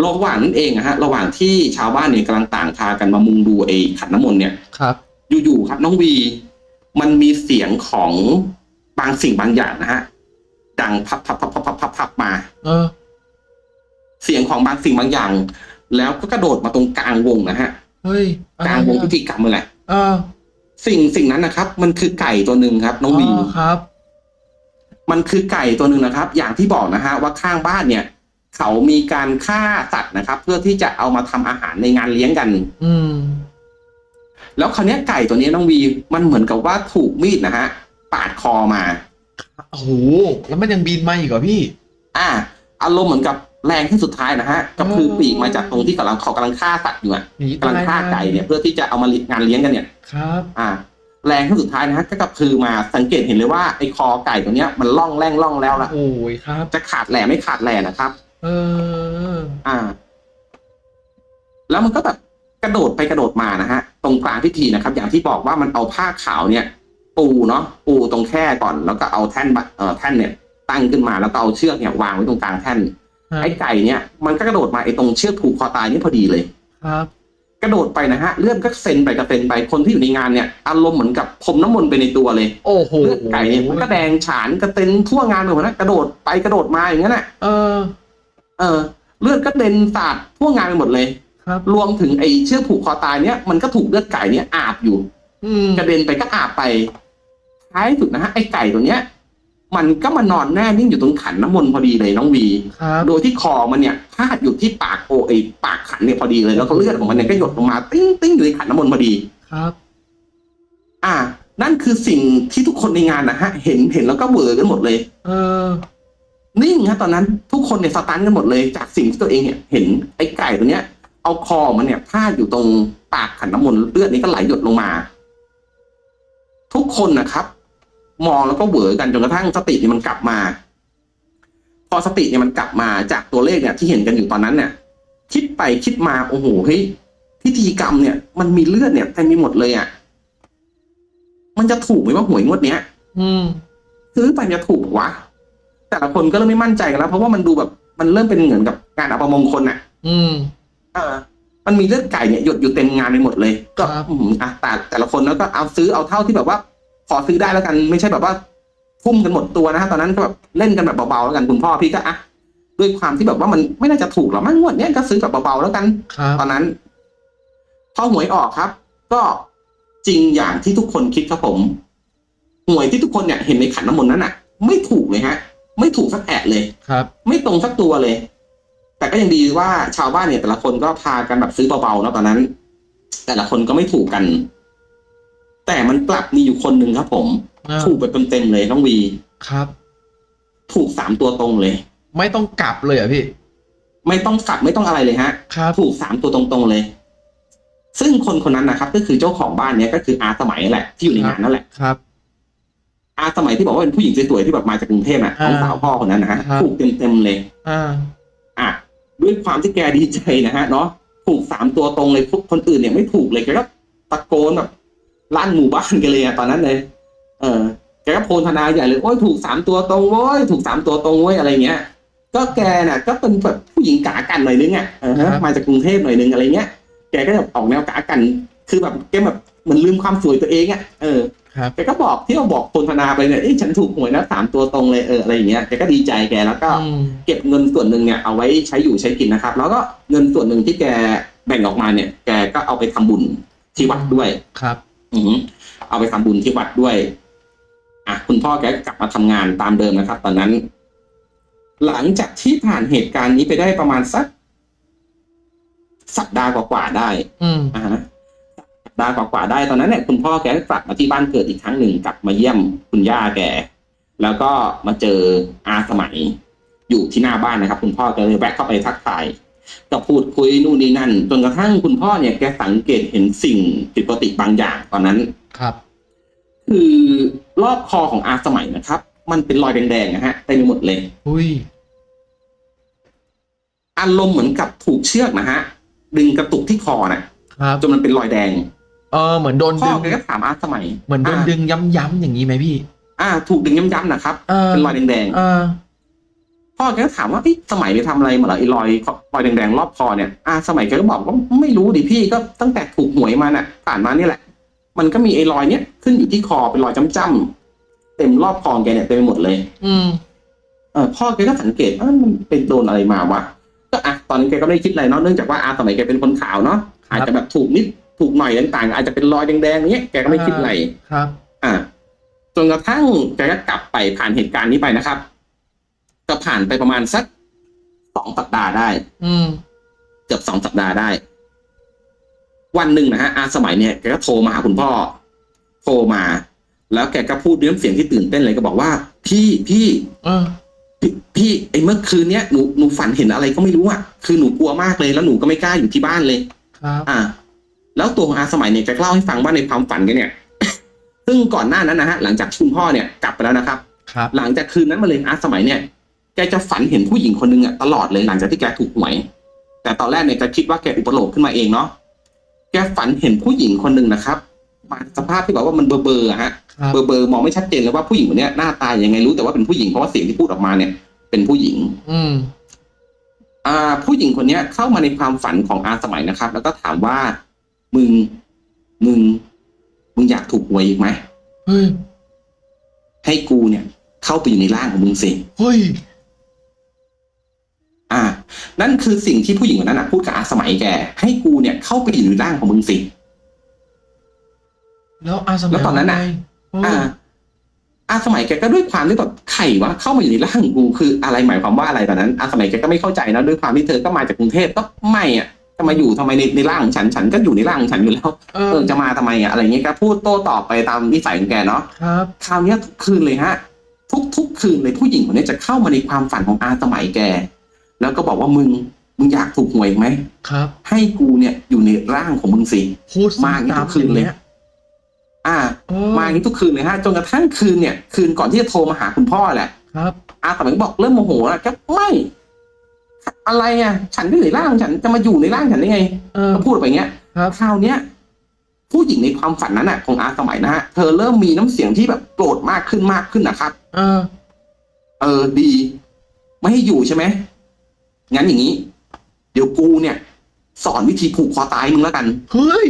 ระหว่างนั้นเองนะฮะ ระหว่างที่ชาวบ้านเนี่ยกำลังต่างพากันมามุงดูไอ้ขันน้ำมนต์เนี่ยครับ อยู่ๆครับ น้องวี มันมีเสียงของบางสิ่งบางอย่างนะฮะดังพับพับพับพับพับพับพับมา เออ เสียงของบางสิ่งบางอย่าง แล้วก็กระโดดมาตรงกลางวงนะฮะเฮ้ยอะกไรลางวงพิอะธีกรรมนั่นแหละ เออสิ่งสิ่งนั้นนะครับ มันคือไก่ตัวหนึ่งครับ น้องวีครับ มันคือไก่ตัวหนึ่งนะครับ อย่างที่บอกนะฮะว่าข้างบ้านเนี่ย เขามีการฆ่าสัตว์นะครับ เพื่อที่จะเอามาทำอาหารในงานเลี้ยงกัน อืม แล้วคราวเนี้ยไก่ตัวเนี้ยน้องวีมันเหมือนกับว่าถูกมีดนะฮะปาดคอมาโอ้โหแล้วมันยังบินมาอีกเหรอพี่ อ่าอารมณ์เหมือนกับ แรงที่สุดท้ายนะฮะก็คือปีกมาจากตรงที่กำลังเขากำลังฆ่าสัตว์อยู่อะหนีกำลังตายฆ่าไก่เนี่ยเพื่อที่จะเอามางานเลี้ยงกันเนี่ยครับ อ่า แรงที่สุดท้ายนะฮะก็กระพือมาสังเกตเห็นเลยว่าไอ้คอไก่ตัวเนี้ยมันล่องแร่งล่องแล้วละโอ้ยครับ จะขาดแหล่ไม่ขาดแหล่นะครับ เออ อ่า แล้วมันก็แบบกระโดดไปกระโดดมานะฮะตรงกลางพิธีนะครับ อย่างที่บอกว่ามันเอาผ้าขาวเนี่ย ปูเนาะปูตรงแค่ก่อน แล้วก็เอาแท่นบะเอ่อแท่นเนี่ย ตั้งขึ้นมาแล้วก็เอาเชือกเนี่ยวางไว้ตรงกลางแท่นครับ ไอ้ไก่เนี่ยมันก็กระโดดมาไอ้ตรงเชือกผูกคอตายนี่พอดีเลยครับ กระโดดไปนะฮะเลือดก็เซ็นไปกระเซ็นไปคนที่อยู่ในงานเนี่ยอารมณ์เหมือนกับพรมน้ำมนต์ไปในตัวเลย โอ้โหเลือดไก่เนี่ยมันก็แดงฉานกระเซ็นทั่วงานไปหมดนะกระโดดไปกระโดดมาอย่างนั้นแหละเออ เออ เลือดก็เด็นสาดทั่วงานไปหมดเลย ครับ รวมถึงไอ้เชือกผูกคอตายเนี่ยมันก็ถูกเลือดไก่เนี่ยอาบอยู่อืมกระเด็นไปก็อาบไปท้ายสุดนะฮะไอ้ไก่ตัวเนี้ย มันก็มานอนแน่นิ่งอยู่ตรงขันน้ำมนต์พอดีเลยน้องวี ครับโดยที่คอมันเนี่ยพาดอยู่ที่ปากโอไอปากขันเนี่ยพอดีเลยแล้วก็เลือดของมันเนี่ยก็หยดลงมาติ้งติ้งอยู่ในขันน้ำมนต์พอดี ครับ อ่า นั่นคือสิ่งที่ทุกคนในงานนะฮะ เห็นเห็นแล้วก็เหวอกันหมดเลย เออ นิ่งฮะตอนนั้นทุกคนเนี่ย stun กันหมดเลยจากสิ่งที่ตัวเองเนี่ยเห็นไอ้ไก่ตัวเนี้ย เอาคอมันเนี่ยพาดอยู่ตรงปากขันน้ำมนต์เลือดนี่ก็ไหลหยดลงมา ทุกคนนะครับ มองแล้วก็เหวอกันจนกระทั่งสติเนี่ยมันกลับมา พอสติเนี่ยมันกลับมาจากตัวเลขเนี่ยที่เห็นกันอยู่ตอนนั้นเนี่ยคิดไปคิดมาโอ้โหเฮ้ยพิธีกรรมเนี่ย มันมีเลือดเนี่ยเต็มไปหมดเลยอะมันจะถูกไหมว่าหวยงวดเนี้ย อืมซื้อไปจะถูกวะแต่ละคนก็เริ่มไม่มั่นใจกันแล้ว เพราะว่ามันดูแบบมันเริ่มเป็นเหมือนกับการอัปมงคลอะ อืมเออมันมีเลือดไก่เนี่ยหยดอยู่เต็มงานไปหมดเลย ก็ครับอืมอะแต่แต่ละคนแล้วก็เอาซื้อเอาเท่าที่แบบว่า ขอซื้อได้แล้วกัน ไม่ใช่แบบว่าทุ่มกันหมดตัวนะฮะตอนนั้นก็แบบเล่นกันแบบเบาๆแล้วกันคุณพ่อพี่ก็อะด้วยความที่แบบว่ามันไม่น่าจะถูกหรอกมั้งงวดเนี้ยก็ซื้อแบบเบาๆแล้วกันครับตอนนั้นพอหวยออกครับ ก็จริงอย่างที่ทุกคนคิดครับผมหวยที่ทุกคนเนี่ยเห็นในขันน้ำมนต์นั้นอะ ไม่ถูกเลยฮะ ไม่ถูกสักแอะเลยครับ ไม่ตรงสักตัวเลย แต่ก็ยังดีว่าชาวบ้านเนี่ยแต่ละคนก็พากันแบบซื้อเบาๆเนาะตอนนั้น แต่ละคนก็ไม่ถูกกัน แต่มันกลับมีอยู่คนหนึ่งครับ ผมอ่าถูกไปเต็มๆเลยน้องวีครับ ถูกสามตัวตรงเลย ไม่ต้องกลับเลยเหรอะพี่ ไม่ต้องกลับไม่ต้องอะไรเลยฮะครับถูกสามตัวตรงๆเลย ซึ่งคนคนนั้นนะครับ ก็คือเจ้าของบ้านเนี้ยก็คืออาสมัยนั่นแหละ ที่อยู่ในงานนั่นแหละครับ อาสมัยที่บอกว่าเป็นผู้หญิงสวยๆที่แบบมาจากกรุงเทพน่ะอ่าน้องสาวพ่อคนนั้นนะฮะครับถูกเต็มๆเลย อ่า อะด้วยความที่แกดีใจนะฮะเนาะถูกสามตัวตรงเลยพวกคนอื่นเนี่ยไม่ถูกเลยแกก็ตะโกนแบบ ลั่นหมู่บ้านกันเลยอะตอนนั้นเลย เออแกก็โพลธนาใหญ่เลยโอ้ยถูกสามตัวตรงโว้ยถูกสามตัวตรงเว้ยอะไรเงี้ย ก็แกน่ะ ก็เป็นแบบผู้หญิงกากันหน่อยนึงอะเออฮะครับมาจากกรุงเทพหน่อยนึงอะไรเงี้ย แกก็จะออกแนวกากัน คือแบบแกแบบเหมือนลืมความสวยตัวเองอะเออครับแกก็บอกที่เราบอกโพลธนาไปเนี่ยเอ้ยฉันถูกหวยนะสามตัวตรงเลยเอออะไรอย่างเงี้ยแกก็ดีใจแกแล้วก็อืมเก็บเงินส่วนหนึ่งเนี่ยเอาไว้ใช้อยู่ใช้กินนะครับ แล้วก็เงินส่วนหนึ่งที่แกแบ่งออกมาเนี่ย แกก็เอาไปทำบุญที่วัดด้วยครับ อือหือเอาไปทำบุญที่วัดด้วย อะคุณพ่อแกก็กลับมาทำงานตามเดิมนะครับ ตอนนั้น หลังจากที่ผ่านเหตุการณ์นี้ไปได้ประมาณสัก สัปดาห์กว่าๆได้ อืมอ่าฮะสัปดาห์กว่าๆได้ตอนนั้นเนี่ยคุณพ่อแกก็กลับมาที่บ้านเกิดอีกครั้งหนึ่งกลับมาเยี่ยมคุณย่าแกแล้วก็มาเจออาสมัยอยู่ที่หน้าบ้านนะครับ คุณพ่อก็เลยแวะเข้าไปทักทาย ก็พูดคุยนู่นนี่นั่น จนกระทั่งคุณพ่อเนี่ยแกสังเกตเห็นสิ่งผิดปกติบางอย่างตอนนั้นครับ คือรอบคอของอาสมัยนะครับ มันเป็นรอยแดงๆนะฮะเต็มไปหมดเลยอุ้ยอารมณ์เหมือนกับถูกเชือกนะฮะดึงกระตุกที่คอน่ะครับจนมันเป็นรอยแดง เออเหมือนโดนพ่ดึองแกก็ถามอาสมัย เหมือนโดนอ่าดึงย้ำๆอย่างนี้ไหมพี่ อ่า ถูกดึงย้ำๆนะครับเออเป็นรอยแดงเออๆ พ่อแกก็ถามว่าพี่สมัยไปทำอะไรมาเหรอไอ้รอยรอยแดงๆรอบคอเนี่ยอาสมัยแกก็บอกว่าไม่รู้ดิพี่ก็ตั้งแต่ถูกหวยมาน่ะผ่านมานี่แหละ มันก็มีไอ้รอยเนี้ยขึ้นอยู่ที่คอเป็นรอยจ้ำๆเต็มรอบคอแกเนี่ยเต็มไปหมดเลย อืมเออพ่อแกก็สังเกตว่ามันเป็นโดนอะไรมาวะก็อะตอนนั้นแกก็ไม่ได้คิดอะไรเนาะเนื่องจากว่าอาสมัยแกเป็นคนขาวเนาะครับอาจจะแบบถูกนิดถูกหน่อยต่างๆ อาจจะเป็นรอยแดงๆเนี้ยแกก็ไม่คิดอะไรครับ อะจนกระทั่งแกก็กลับไปผ่านเหตุการณ์นี้ไปนะครับ ก็ผ่านไปประมาณสักสองสัปดาห์ได้ อืม เกือบสองสัปดาห์ได้ วันหนึ่งนะฮะอาสมัยเนี่ยแกก็โทรมาหาคุณพ่อ โทรมา แล้วแกก็พูดด้วยน้ำเสียงที่ตื่นเต้นเลยก็บอกว่า พี่พี่เออพี่พี่ไอ้เมื่อคืนเนี้ยหนูหนูฝันเห็นอะไรก็ไม่รู้อะคือหนูกลัวมากเลยแล้วหนูก็ไม่กล้าอยู่ที่บ้านเลย ครับ อ่า แล้วตัวของอาสมัยเนี่ยแกก็เล่าให้ฟังว่าในความฝันแกเนี่ย ซึ่งก่อนหน้านั้นนะฮะหลังจากที่คุณพ่อเนี่ยกลับไปแล้วนะครับ ครับ หลังจากคืนนั้นมาเลยอาสมัยเนี่ยแกจะฝันเห็นผู้หญิงคนหนึงอะตลอดเลยหลังจากที่แกถูกหวย แต่ตอนแรกเนี่ยแกคิดว่าแกอุปโลกน์ขึ้นมาเองเนาะแกฝันเห็นผู้หญิงคนหนึ่งนะครับมาสภาพที่แบบว่ามันเบอร์เบอร์อะฮะครับเบอร์เบอร์มองไม่ชัดเจนเลยว่าผู้หญิงคนเนี้ยหน้าตายังไงรู้แต่ว่าเป็นผู้หญิงเพราะว่าเสียงที่พูดออกมาเนี่ย เป็นผู้หญิง อืมอ่า ผู้หญิงคนเนี้ยเข้ามาในความฝันของอาสมัยนะครับ แล้วก็ถามว่ามึงมึงมึงอยากถูกหวยอีกไหมเฮ้ยให้กูเนี่ย เข้าไปอยู่ในร่างของมึงสิเฮ้ย อ่า นั่นคือสิ่งที่ผู้หญิงคนนั้นนะพูดกับอาสมัยแก ให้กูเนี่ยเข้าไปอยู่ในร่างของมึงสิ แล้วอาสมัยแล้วตอนนั้นน่ะว่าไงเอออ่า อาสมัยแกก็ด้วยความที่แบบไข่ว่าเข้ามาอยู่ในร่างกูคืออะไรหมายความว่าอะไรตอนนั้น อาสมัยแกก็ไม่เข้าใจนะด้วยความที่เธอก็มาจากกรุงเทพก็ไม่อะจะมาอยู่ทำไมในในร่างของฉันฉันก็อยู่ในร่างของฉันอยู่แล้วเอเอออจะมาทำไมอะอะไรเงี้ยแกพูดโต้ตอบไปตามนิสัยของแกเนาะครับคราวเนี้ยทุกคืนเลยฮะ ทุกทุกคืนเลยผู้หญิงคนนี้จะเข้ามาในความฝันของอาสมัยแก แล้วก็บอกว่ามึงมึงอยากถูกหวยอีกไหมครับ ให้กูเนี่ยอยู่ในร่างของมึงสิพูดมาอย่างนี้ตามทุกคืนเลยอย่างงี้อ่าโอ้มาอย่างนี้ทุกคืนเลยฮะจนกระทั่งคืนเนี่ย คืนก่อนที่จะโทรมาหาคุณพ่อแหละ ครับอาสมัยก็บอกเริ่มโมโหแล้วก็ไม่ อะไรอะ ฉันก็อยู่ในร่างของฉันจะมาอยู่ในร่างฉันได้ไงเออก็พูดออกไปอย่างเงี้ยครับคราวเนี้ยผู้หญิงในความฝันนั้นน่ะ ของอาสมัยนะฮะเธอเริ่มมีน้ำเสียงที่แบบโกรธมากขึ้นมากขึ้นนะครับ เออ เออดี ไม่ให้อยู่ใช่ไหม งั้นอย่างนี้ เดี๋ยวกูเนี่ย สอนวิธีผูกคอตายมึงแล้วกัน เฮ้ย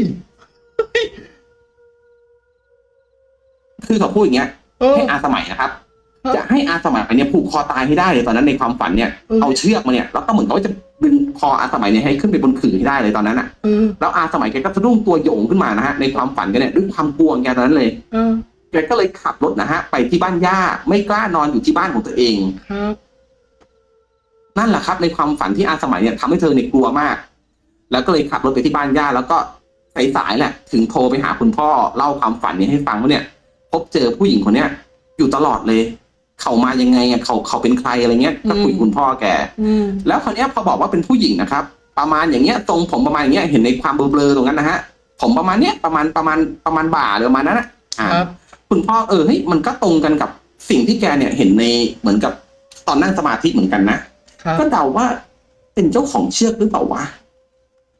คือเขาพูดอย่างเงี้ยเออ ให้อาสมัยนะครับ ครับ จะให้อาสมัยเนี่ยผูกคอตายให้ได้เลยตอนนั้นในความฝันเนี่ย เออเอาเชือกมาเนี่ย แล้วก็เหมือนกับว่าจะดึงคออาสมัยเนี่ยให้ขึ้นไปบนขื่อให้ได้เลยตอนนั้นอะเออแล้วอาสมัยแกก็สะดุ้งตัวโยงขึ้นมานะฮะในความฝันแกันเนี่ยด้วยความกลัวของแกตอนนั้นเลยเออแกก็เลยขับรถนะฮะไปที่บ้านย่าไม่กล้านอนอยู่ที่บ้านของตัวเอง ครับ นั่นแหละครับในความฝันที่อาสมัยเนี่ยทำให้เธอเนี่ยกลัวมาก แล้วก็เลยขับรถไปที่บ้านย่าแล้วก็สายๆแหละ ถึงโทรไปหาคุณพ่อเล่าความฝันนี้ให้ฟังว่าเนี่ย พบเจอผู้หญิงคนเนี้ยอยู่ตลอดเลย เขามายังไงอะเขาเขาเป็นใครอะไรเงี้ยก็คุยกับคุณพ่อแกอืมแล้วคนนี้ยพอบอกว่าเป็นผู้หญิงนะครับ ประมาณอย่างเงี้ยทรงผมประมาณอย่างเงี้ยเห็นในความเบลอๆตรงนั้นนะฮะผมประมาณเนี้ยประมาณประมาณประมาณบ่าเลยประมาณนั้นนะอ่าครับคุณพ่อเออเฮ้ยมันก็ตรงกันกับสิ่งที่แกเนี่ยเห็นในเหมือนกับตอนนั่งสมาธิเหมือนกันนะครับ ก็เดาว่าเป็นเจ้าของเชือกหรือเปล่าวะ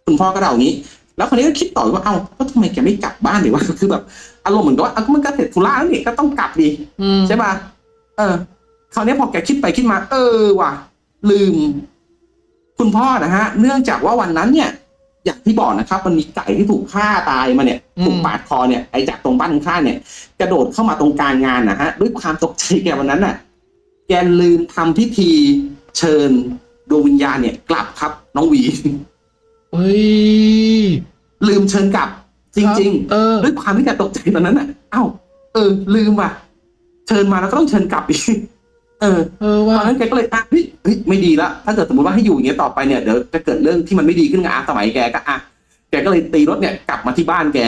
คุณพ่อก็เดาอย่างนี้ แล้วคนนี้ก็คิดต่อว่าเอ้าก็ทำไมแกไม่กลับบ้านดีวะคือแบบอารมณ์เหมือนกับว่าเอาก็มันก็เสร็จธุระแล้วนี่ก็ต้องกลับดีอืมใช่ป่ะเออคราวนี้พอแกคิดไปคิดมา เออว่ะลืม คุณพ่อนะฮะ เนื่องจากว่าวันนั้นเนี่ย อย่างที่บอกนะครับ มันมีไก่ที่ถูกฆ่าตายมาเนี่ยถูกปาดคอเนี่ยไอ้จากตรงบ้านข้างๆเนี่ย กระโดดเข้ามาตรงกลางงานนะฮะด้วยความตกใจแกวันนั้นน่ะ แกลืมทำพิธี เชิญดวงวิญญาณเนี่ยกลับครับ น้องหวีเฮ้ยลืมเชิญกลับ จริงเออๆด้วยความที่แกตกใจตอนนั้นน่ะเอ้าเออ ลืมว่ะ เชิญมาแล้วก็ต้องเชิญกลับอีกเออเออตว่าอนนั้นแกก็เลยอะเฮ้ยเฮ้ยไม่ดีละถ้าเกิดสมมติว่าให้อยู่อย่างเงี้ยต่อไปเนี่ยเดี๋ยวจะเกิดเรื่องที่มันไม่ดีขึ้นกับอาสมัยแกก็อะแกก็เลยตีรถเนี่ยกลับมาที่บ้านแก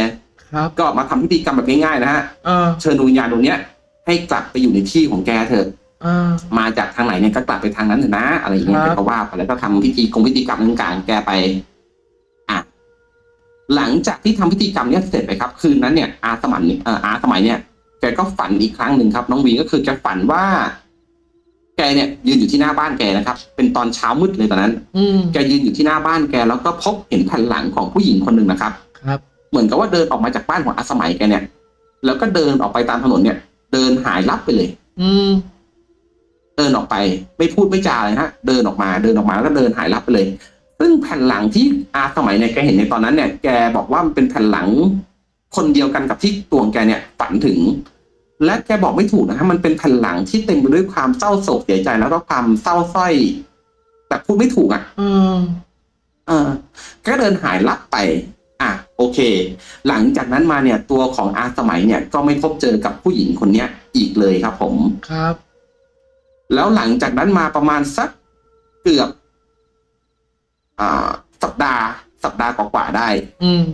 ครับก็มาทำพิธีกรรมแบบง่ายๆนะฮะเออเชิญดวงวิญญาณดวงเนี้ยให้กลับไปอยู่ในที่ของแกเถอะเออ มาจากทางไหนเนี่ยก็กลับไปทางนั้นเถอะนะ อะไรอย่างเงี้ยครับแกก็ว่าไปแล้วก็ทำพิธีกงพิธีกรรมต่างๆแกไป อะหลังจากที่ทำพิธีกรรมเนี้ยเสร็จไปครับ คืนนั้นเนี่ยอาสมัยเนี่ยเอ่ออาสมัยเนี่ยแกก็ฝันอีกครั้งหนึ่งครับ น้องวีก็คือแกฝันว่า แกเนี่ย ยืนอยู่ที่หน้าบ้านแกนะครับ เป็นตอนเช้ามืดเลยตอนนั้นอืมแกยืนอยู่ที่หน้าบ้านแกแล้วก็พบเห็นแผ่นหลังของผู้หญิงคนหนึ่งนะครับ ครับ เหมือนกับว่าเดินออกมาจากบ้านของอาสมัยแกเนี่ย แล้วก็เดินออกไปตามถนนเนี่ย เดินหายลับไปเลย อืม เดินออกไป ไม่พูดไม่จาเลยฮะเดินออกมาเดินออกมาแล้วก็เดินหายลับไปเลย ซึ่งแผ่นหลังที่อาสมัยเนี่ยแกเห็นในตอนนั้นเนี่ยแกบอกว่ามันเป็นแผ่นหลัง คนเดียวกันกับที่ตัวของแกเนี่ยฝันถึง และแกบอกไม่ถูกนะฮะมันเป็นแผ่นหลังที่เต็มไปด้วยความเศร้าโศกเสียใจแล้วก็ความเศร้าสร้อยแบบพูดไม่ถูกอะเออเออก็เดินหายลับไป อะโอเค หลังจากนั้นมาเนี่ยตัวของอาสมัยเนี่ยก็ไม่พบเจอกับผู้หญิงคนเนี้ยอีกเลยครับผมครับ แล้วหลังจากนั้นมาประมาณสักเกือบอ่าสัปดาห์ สัปดาห์กว่าๆได้ อืม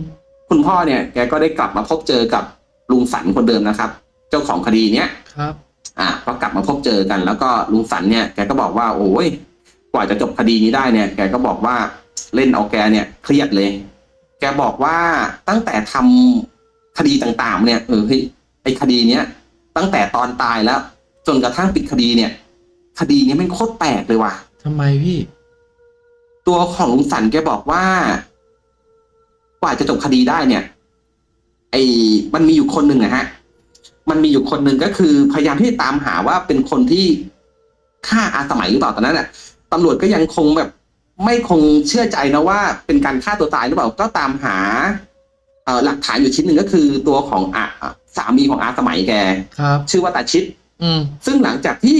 คุณพ่อเนี่ยแกก็ได้กลับมาพบเจอกับลุงสันคนเดิมนะครับ เจ้าของคดีเนี้ยครับ อะพอกลับมาพบเจอกัน แล้วก็ลุงสันเนี่ยแกก็บอกว่า โอ้ยกว่าจะจบคดีนี้ได้เนี่ย แกก็บอกว่าเล่นเอาแกเนี่ยเครียดเลย แกบอกว่าตั้งแต่ทำคดีต่างๆ เนี่ยเออเฮ้ยไอคดีเนี้ยตั้งแต่ตอนตายแล้ว จนกระทั่งปิดคดีเนี่ย คดีนี้มันโคตรแปลกเลยว่ะทำไมพี่ ตัวของลุงสันแกบอกว่า กว่าจะจบคดีได้เนี่ย ไอ้มันมีอยู่คนหนึ่งนะฮะ มันมีอยู่คนหนึ่งก็คือ พยายามที่จะตามหาว่าเป็นคนที่ฆ่าอาสมัยหรือเปล่าตอนนั้นน่ะตำรวจก็ยังคงแบบ ไม่คงเชื่อใจนะว่า เป็นการฆ่าตัวตายหรือเปล่าก็ตามหาเอ่อหลักฐานอยู่ชิ้นหนึ่งก็คือตัวของอาสามีของอาสมัยแกครับชื่อว่าตาชิดอืมซึ่งหลังจากที่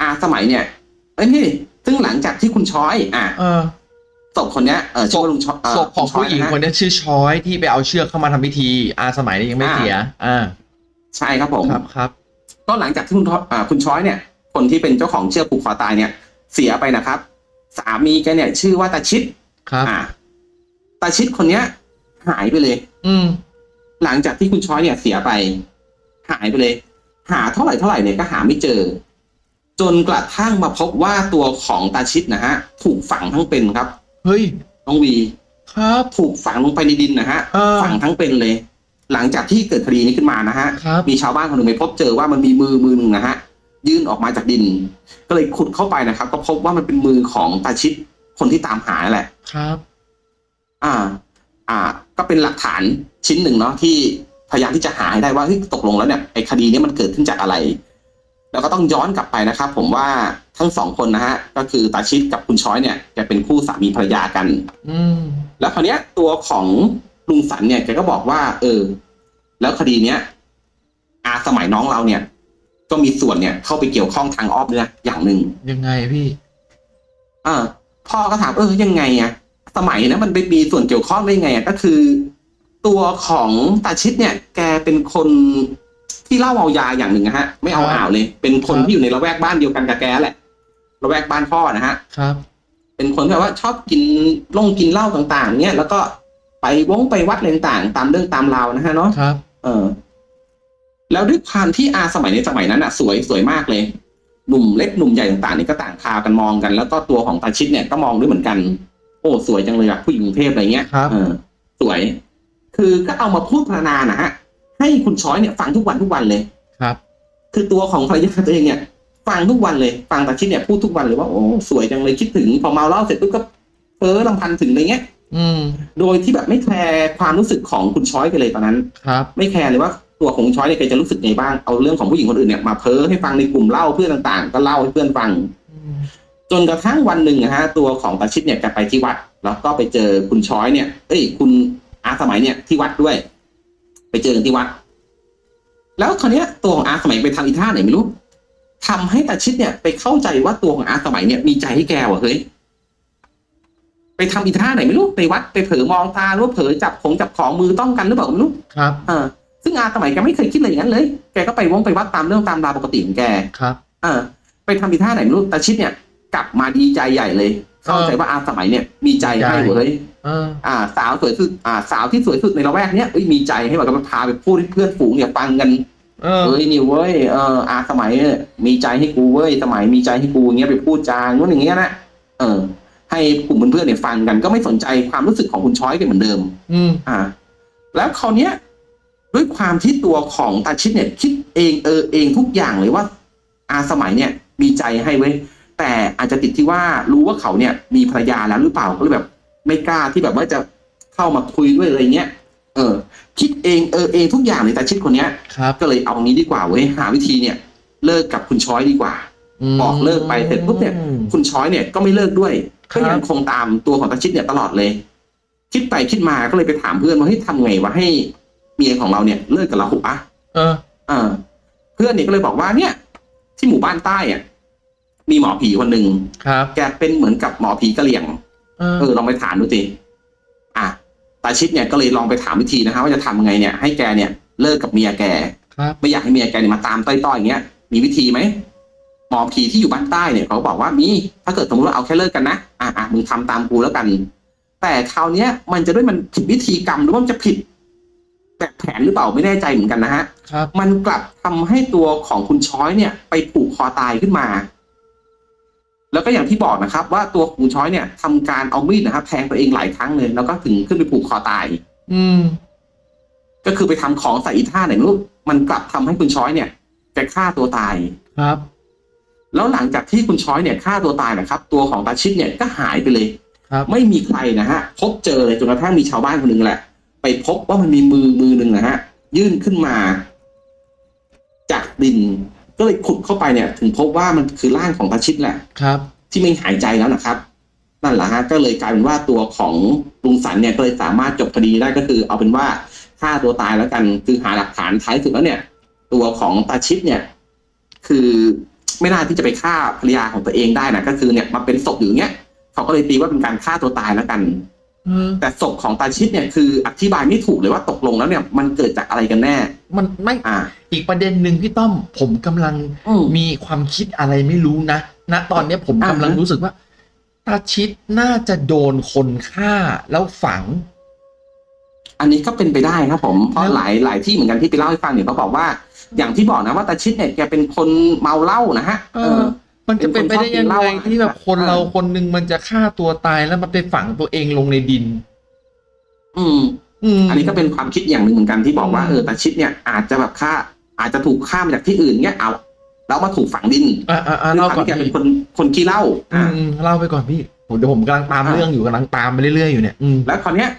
อาสมัยเนี่ยเอ้ยนี่ซึ่งหลังจากที่คุณช้อย อะเออศพคนเนี้ยเออชื่อว่าลุงช้อยเศพของลุช้ผู้ยหญิงนะฮะคนนี้ชื่อช้อยที่ไปเอาเชือกเข้ามาทำพิธี อาสมัยนี้ยังไม่อ่าเสีย อ่า ใช่ครับผมครับครับก็หลังจากที่คุณทอ่าคุณช้อยเนี่ย คนที่เป็นเจ้าของเชือกผูกคอตายเนี่ย เสียไปนะครับ สามีแกเนี่ย ชื่อว่าตาชิดครับอ่าตาชิดคนเนี้ย หายไปเลย อืม หลังจากที่คุณช้อยเนี่ยเสียไป หายไปเลย หาเท่าไหร่เท่าไหร่เนี่ยก็หาไม่เจอ จนกระทั่งมาพบว่าตัวของตาชิดนะฮะถูกฝังทั้งเป็นครับเฮ้ยน้องวีครับถูกฝังลงไปในดินนะฮะเออฝังทั้งเป็นเลย หลังจากที่เกิดคดีนี้ขึ้นมานะฮะครับมีชาวบ้านคนหนึ่งไปพบเจอว่ามันมีมือมือหนึ่งนะฮะยื่นออกมาจากดิน ก็เลยขุดเข้าไปนะครับ ก็พบว่ามันเป็นมือของตาชิดคนที่ตามหาแหละครับ อ่า อ่า ก็เป็นหลักฐานชิ้นหนึ่งเนาะที่พยายามที่จะหาให้ได้ว่าเฮ้ยตกลงแล้วเนี่ยไอ้คดีนี้มันเกิดขึ้นจากอะไร แล้วก็ต้องย้อนกลับไปนะครับ ผมว่าทั้งสองคนนะฮะก็คือตาชิดกับคุณช้อยเนี่ยแกเป็นคู่สามีภรรยากัน อืมแล้วคราวเนี้ย ตัวของลุงสันเนี่ยแกก็บอกว่า เออ แล้วคดีเนี้ยอาสมัยน้องเราเนี่ย ก็มีส่วนเนี่ย เข้าไปเกี่ยวข้องทางอ้อมด้วยนะอย่างหนึ่งยังไงพี่อ่าพ่อก็ถามเออยังไงอะสมัยนะมันไปมีส่วนเกี่ยวข้องได้ไงอะก็คือ ตัวของตาชิดเนี่ย แกเป็นคน ที่เล่าเอายาอย่างหนึ่งนะฮะ ไม่เอาครับอ่าวเลย เป็นคนครับที่อยู่ในละแวกบ้านเดียวกันกับแกแหละละแวกบ้านพ่อนะฮะครับ เป็นคนแบบว่าชอบกินล่งกินเหล้าต่าง ๆ เนี่ยแล้วก็ไปวงไปวัดอะไรต่างๆตามเรื่องตามราวนะฮะเนาะครับ เออ แล้วด้วยความที่อาสมัยในสมัยนั้นอะสวยสวยมากเลยหนุ่มเล็กหนุ่มใหญ่ต่างๆนี่ก็ต่างพากันมองกัน แล้วก็ตัวของตาชิดเนี่ยก็มองด้วยเหมือนกัน โอ้สวยจังเลยอะผู้หญิงกรุงเทพอะไรเงี้ยครับเออสวย คือก็เอามาพูดพรรณนานะฮะ ให้คุณช้อยเนี่ยฟังทุกวันทุกวันเลยครับ คือตัวของภรรยาตัวเองเนี่ยฟังทุกวันเลยฟังตาชิดเนี่ยพูดทุกวันเลยว่าโอ้สวยจังเลยคิดถึงพอเมาเหล้าเสร็จปุ๊บก็เพ้อลำพันถึงอะไรเงี้ยอืม โดยที่แบบไม่แคร์ความรู้สึกของคุณช้อยกันเลยตอนนั้น ครับ ไม่แคร์เลยว่าตัวของคุณช้อยเนี่ยแกจะรู้สึกไงบ้างเอาเรื่องของผู้หญิงคนอื่นเนี่ยมาเพ้อให้ฟังในกลุ่มเล่าเพื่อนต่างๆ ก็เล่าให้เพื่อนฟังอืมจนกระทั่งวันหนึ่งนะฮะตัวของตาชิดเนี่ยแกไปที่วัด แล้วก็ไปเจอคุณช้อยเนี่ย เอ้ย คุณอาสมัยเนี่ยที่วัดด้วย ไปเจอกันที่วัด แล้วคราวเนี้ยตัวของอาสมัยไปทำอีท่าไหนไม่รู้ทำให้ตาชิดเนี่ย ไปเข้าใจว่าตัวของอาสมัยเนี่ยมีใจให้แกว่ะเฮ้ยไปทำอีท่าไหนไม่รู้ไปวัดไปเผลอมองตาหรือว่าเผลอจับของจับของมือต้องกันหรือเปล่าก็ไม่รู้ครับเออซึ่งอาสมัยแกไม่เคยคิดอะไรอย่างนั้นเลย แกก็ไปวงไปวัดตามเรื่องตามราวปกติของแกครับ เออ ไปทำอีท่าไหนไม่รู้ตาชิดเนี่ย กลับมาดีใจใหญ่เลย เข้าใจว่าอาสมัยเนี่ย มีใจให้เว้ยเอออ่า สาวสวยสุดอ่า สาวที่สวยสุดในละแวกเนี้ยเอ้ยมีใจให้แบบก็พาไปพูดให้เพื่อนฝูงเนี่ยฟังกันเออเอ้ยนี่เว้ยเอออาสมัยเนี่ยมีใจให้กูเว้ยสมัยมีใจให้กูอย่างเงี้ยไปพูดจาโน้นอย่างเงี้ยนะเออ ให้กลุ่มเพื่อนๆเนี่ยฟังกัน ก็ไม่สนใจความรู้สึกของคุณช้อยกันเหมือนเดิม อืมอ่า แล้วคราวเนี้ยด้วยความที่ตัวของตาชิดเนี่ย คิดเองเออเองทุกอย่างเลยว่า อาสมัยเนี่ย มีใจให้เว้ย แต่อาจจะติดที่ว่ารู้ว่าเขาเนี่ยมีภรรยาแล้วหรือเปล่าก็เลยแบบ ไม่กล้าที่แบบว่าจะเข้ามาคุยด้วยอะไรเงี้ยเออ คิดเองเออเองทุกอย่างเลยตาชิดคนเนี้ยครับก็เลยเอางี้ดีกว่าเว้ยหาวิธีเนี่ย เลิกกับคุณช้อยดีกว่าบอกเลิกไปเสร็จปุ๊บเนี่ยคุณช้อยเนี่ยก็ไม่เลิกด้วยครัก็บยังคงตามตัวของตาชิดเนี่ยตลอดเลย คิดไปคิดมาก็เลยไปถามเพื่อนว่าเฮ้ยทำไงวะให้เมียของเราเนี่ยเลิกกับเราหุอะเออเออ เพื่อนเนี่ยก็เลยบอกว่าเนี่ย ที่หมู่บ้านใต้อะ มีหมอผีคนหนึ่งครับ แกเป็นเหมือนกับหมอผีกะเหรี่ยงเออเออลองไปถามดูสิอะตาชิดเนี่ยก็เลยลองไปถามวิธีนะฮะว่าจะทำไงเนี่ยให้แกเนี่ยเลิกกับเมียแกครับไม่อยากให้เมียแกเนี่ยมาตามต้อยๆอย่างเงี้ย มีวิธีไหมหมอผีที่อยู่บ้านใต้เนี่ยเขาบอกว่ามีถ้าเกิดสมมติว่าเอาแค่เลิกกันนะอะอะมึงทำตามกูแล้วกัน แต่คราวเนี้ย มันจะด้วยมันผิดวิธีกรรมหรือว่ามันจะผิดแบบแผนหรือเปล่าไม่แน่ใจเหมือนกันนะฮะครับมันกลับทำให้ตัวของคุณช้อยเนี่ย ไปผูกคอตายขึ้นมา แล้วก็อย่างที่บอกนะครับ ว่าตัวของคุณช้อยเนี่ยทำการเอามีดนะครับแทงตัวเองหลายครั้งเลยแล้วก็ถึงขึ้นไปผูกคอตาย อืม ก็คือไปทำของใส่อีท่าไหนไม่รู้มันกลับทำให้คุณช้อยเนี่ยแกฆ่าตัวตายครับ แล้วหลังจากที่คุณช้อยเนี่ยฆ่าตัวตายนะครับ ตัวของตาชิดเนี่ยก็หายไปเลยครับ ไม่มีใครนะฮะพบเจอเลยจนกระทั่งมีชาวบ้านคนหนึ่งแหละ ไปพบว่ามันมีมือมือหนึ่งนะฮะยื่นขึ้นมา จากดิน ก็เลยขุดเข้าไปเนี่ยถึงพบว่ามันคือร่างของตาชิดแหละครับ ที่ไม่หายใจแล้วนะครับ นั่นแหละฮะก็เลยกลายเป็นว่าตัวของลุงสันเนี่ยก็เลยสามารถจบคดีได้ก็คือ เอาเป็นว่าฆ่าตัวตายแล้วกันคือหาหลักฐานท้ายสุดแล้วเนี่ย ตัวของตาชิดเนี่ย คือไม่น่าที่จะไปฆ่าภรรยาของตัวเองได้นะก็คือเนี่ยมาเป็นศพอยู่อย่างเงี้ยเขาก็เลยตีว่าเป็นการฆ่าตัวตายแล้วกันเออ แต่ศพของตาชิดเนี่ยคืออธิบายไม่ถูกเลยว่าตกลงแล้วเนี่ย มันเกิดจากอะไรกันแน่ มันไม่อ่า อีกประเด็นหนึ่งพี่ต้อม ผมกำลังอืมมีความคิดอะไรไม่รู้นะณตอนเนี้ยผมอ่ากำลังรู้สึกว่าตาชิดน่าจะโดนคนฆ่าแล้วฝัง อันนี้ก็เป็นไปได้ครับผมเพราะแล้วหลายหลายที่เหมือนกันที่ไปเล่าให้ฟังเนี่ยเขาบอกว่า อย่างที่บอกนะว่าตาชิดเนี่ยแกเป็นคนเมาเหล้านะฮะเออ มันจะเป็นไปได้ยังไงเป็นคนชอบกินเหล้าอะที่แบบคนเออเราคนหนึ่งมันจะฆ่าตัวตายแล้วมันไปฝังตัวเองลงในดิน อืมอืมอันนี้ก็เป็นความคิดอย่างหนึ่งเหมือนกันที่บอกว่าอืมเออตาชิดเนี่ยอาจจะแบบฆ่า อาจจะถูกฆ่ามาจากที่อื่นเนี่ยเอาแล้วมาถูกฝังดินอ่าอ่าอ่าด้วยเล่าความก่อนที่แกเป็นพี่คนคนขี้เหล้าอือ่ามอืมเล่าไปก่อนพี่ผมเดี๋ยวผมกำลังตามอ่าเรื่องอยู่กำลังตามไปเรื่อยๆอยู่เนี่ยอืมแล้วคราวเนี้ย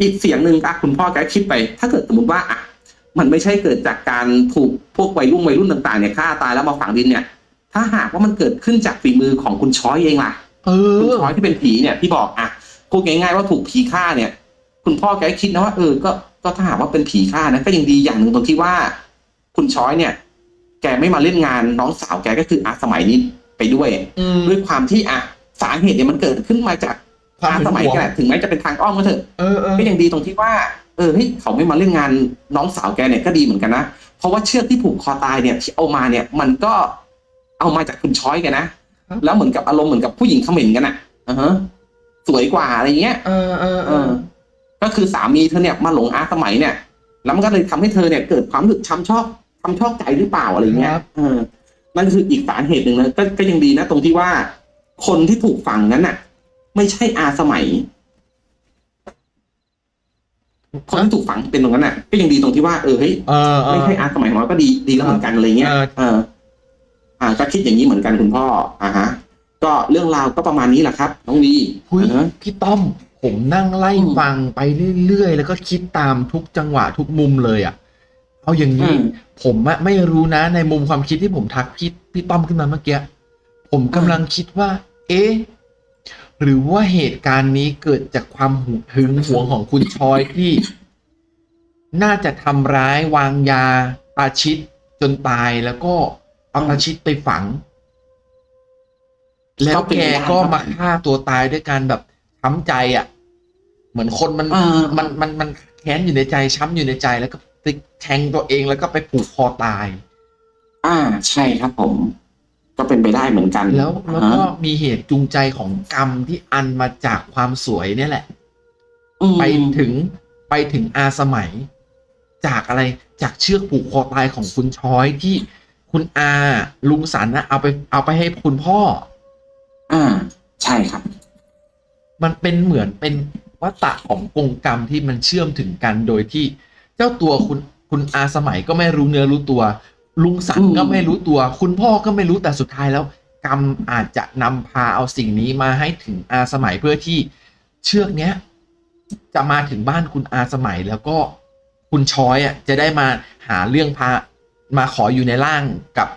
อีกเสียงหนึ่งอะคุณพ่อแกคิดไป ถ้าเกิดสมมติว่าอะมันไม่ใช่เกิดจากการถูกพวกวัยรุ่นวัยรุ่นต่างๆเนี่ยฆ่าตายแล้วมาฝังดินเนี่ย ถ้าหากว่ามันเกิดขึ้นจากฝีมือของคุณช้อยเองล่ะเอคุณอช้อยที่เป็นผีเนี่ยที่บอกอะพูดง่ายๆว่าถูกผีฆ่าเนี่ย คุณพ่อแกก็คิดนะว่าเออก็ก็ถ้าหากว่าเป็นผีฆ่านะก็ยังดีอย่างหนึ่งตรงที่ว่า คุณช้อยเนี่ย แกไม่มาเล่นงานน้องสาวแกก็คืออาสมัยนี้ไปด้วยอืมด้วยความที่อะสาเหตุเนี่ยมันเกิดขึ้นมาจากความอาหึสงมัยหวงแกแหละถึงแม้จะเป็นทางอ้อมก็เถอะเออเออก็ยังดีตรงที่ว่า เออเฮ้ยเขาไม่มาเล่นงานน้องสาวแกเนี่ยก็ดีเหมือนกันนะเพราะว่าเชือกที่ผูกคอตายเนี่ยที่เอามาเนี่ย มันก็ เอามาจากคุณช้อยแกนะแล้วเหมือนกับอารมณ์เหมือนกับผู้หญิงเขม่นกันอะอ่าฮะสวยกว่าอะไรเงี้ยเออเออเอเอออก็คือสามีเธอเนี่ยมาหลงอาสมัยเนี่ย แล้วมันก็เลยทำให้เธอเนี่ยเกิดความรู้สึกช้ำชอบช้ำชอบใจหรือเปล่าอะไรเงี้ยเออนั่นคืออีกสาเหตุหนึ่งนะก็ก็ยังดีนะ ตรงที่ว่า คนที่ถูกฝังนั้นน่ะ ไม่ใช่อาสมัย คนที่ถูกฝังเป็นตรงนั้นน่ะ ก็ยังดีตรงที่ว่าเออเฮ้ยเออเอไม่อใช่อาสมัยของเราก็ดีดีแล้วเหมือนกันอะไรเงี้ยเออเอออ่าก็คิดอย่างนี้เหมือนกันคุณพ่ออ่าฮะ ก็เรื่องราวก็ประมาณนี้แหละครับน้องวีหุยอ่าฮะ พี่ต้อม ผมนั่งไล่อืมฟังไปเรื่อยๆ แล้วก็คิดตามทุกจังหวะทุกมุมเลยอะ เอาอย่างอืนี้มผมอะไม่รู้นะในมุมความคิดที่ผมทักพี่พี่ต้อมขึ้นมาเมื่อกี้ผมกำลังคิดว่า เอ๊ะหรือว่าเหตุการณ์นี้เกิดจากความหึหึงหวงของคุณชอยที่ น่าจะทำร้ายวางยาตาชิดจนตายแล้วก็ เอาตาชิดไปฝัง แล้วแกก็มาฆ่าตัวตายด้วยการแบบช้ำใจอะ เหมือนคนมันอ่ามันมันมันแค้นอยู่ในใจช้ำอยู่ในใจแล้วก็ไปแทงตัวเองแล้วก็ไปผูกคอตาย อ่า ใช่ครับผม ก็เป็นไปได้เหมือนกัน แล้วแล้วอ่าก็ฮะมีเหตุจูงใจของกรรมที่อันมาจากความสวยเนี่ยแหละอืมไปถึงไปถึงอาสมัย จากอะไรจากเชือกผูกคอตายของคุณช้อยที่ คุณอาลุงสันนะเอาไปเอาไปให้คุณพ่อ อ่า ใช่ครับ มันเป็นเหมือนเป็นวัตตะของกงกรรมที่มันเชื่อมถึงกันโดยที่เจ้าตัวคุณคุณอาสมัยก็ไม่รู้เนื้อรู้ตัว ลุงสันอืมก็ไม่รู้ตัว คุณพ่อก็ไม่รู้แต่สุดท้ายแล้ว กรรมอาจจะนำพาเอาสิ่งนี้มาให้ถึงอาสมัยเพื่อที่เชือกเนี้ย จะมาถึงบ้านคุณอาสมัยแล้วก็คุณช้อยอะจะได้มาหาเรื่องพา มาขออยู่ในร่างกับ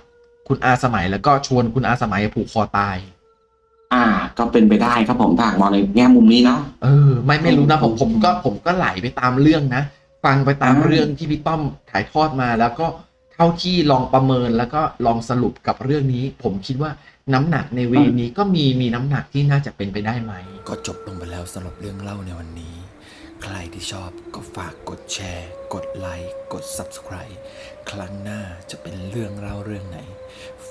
คุณอาสมัยแล้วก็ชวนคุณอาสมัยผูกคอตาย อ่า ก็เป็นไปได้ครับผมถ้าหากมองในแง่มุมนี้เนาะเออ ไม่ไม่รู้นะผมผมก็ผมก็ไหลไปตามเรื่องนะฟังไปตามอ่าเรื่องที่พี่ต้อมถ่ายทอดมาแล้วก็เท่าที่ลองประเมินแล้วก็ลองสรุปกับเรื่องนี้ ผมคิดว่าน้ำหนักในเวนี้ก็มีมีน้ำหนักที่น่าจะเป็นไปได้ไหม ก็จบลงไปแล้วสำหรับเรื่องเล่าในวันนี้ ใครที่ชอบก็ฝากกดแชร์ กดไลค์ กด Subscribe ครั้งหน้าจะเป็นเรื่องเล่าเรื่องไหน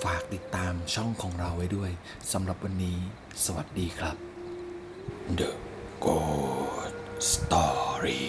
ฝากติดตามช่องของเราไว้ด้วยสำหรับวันนี้ สวัสดีครับ The Good Story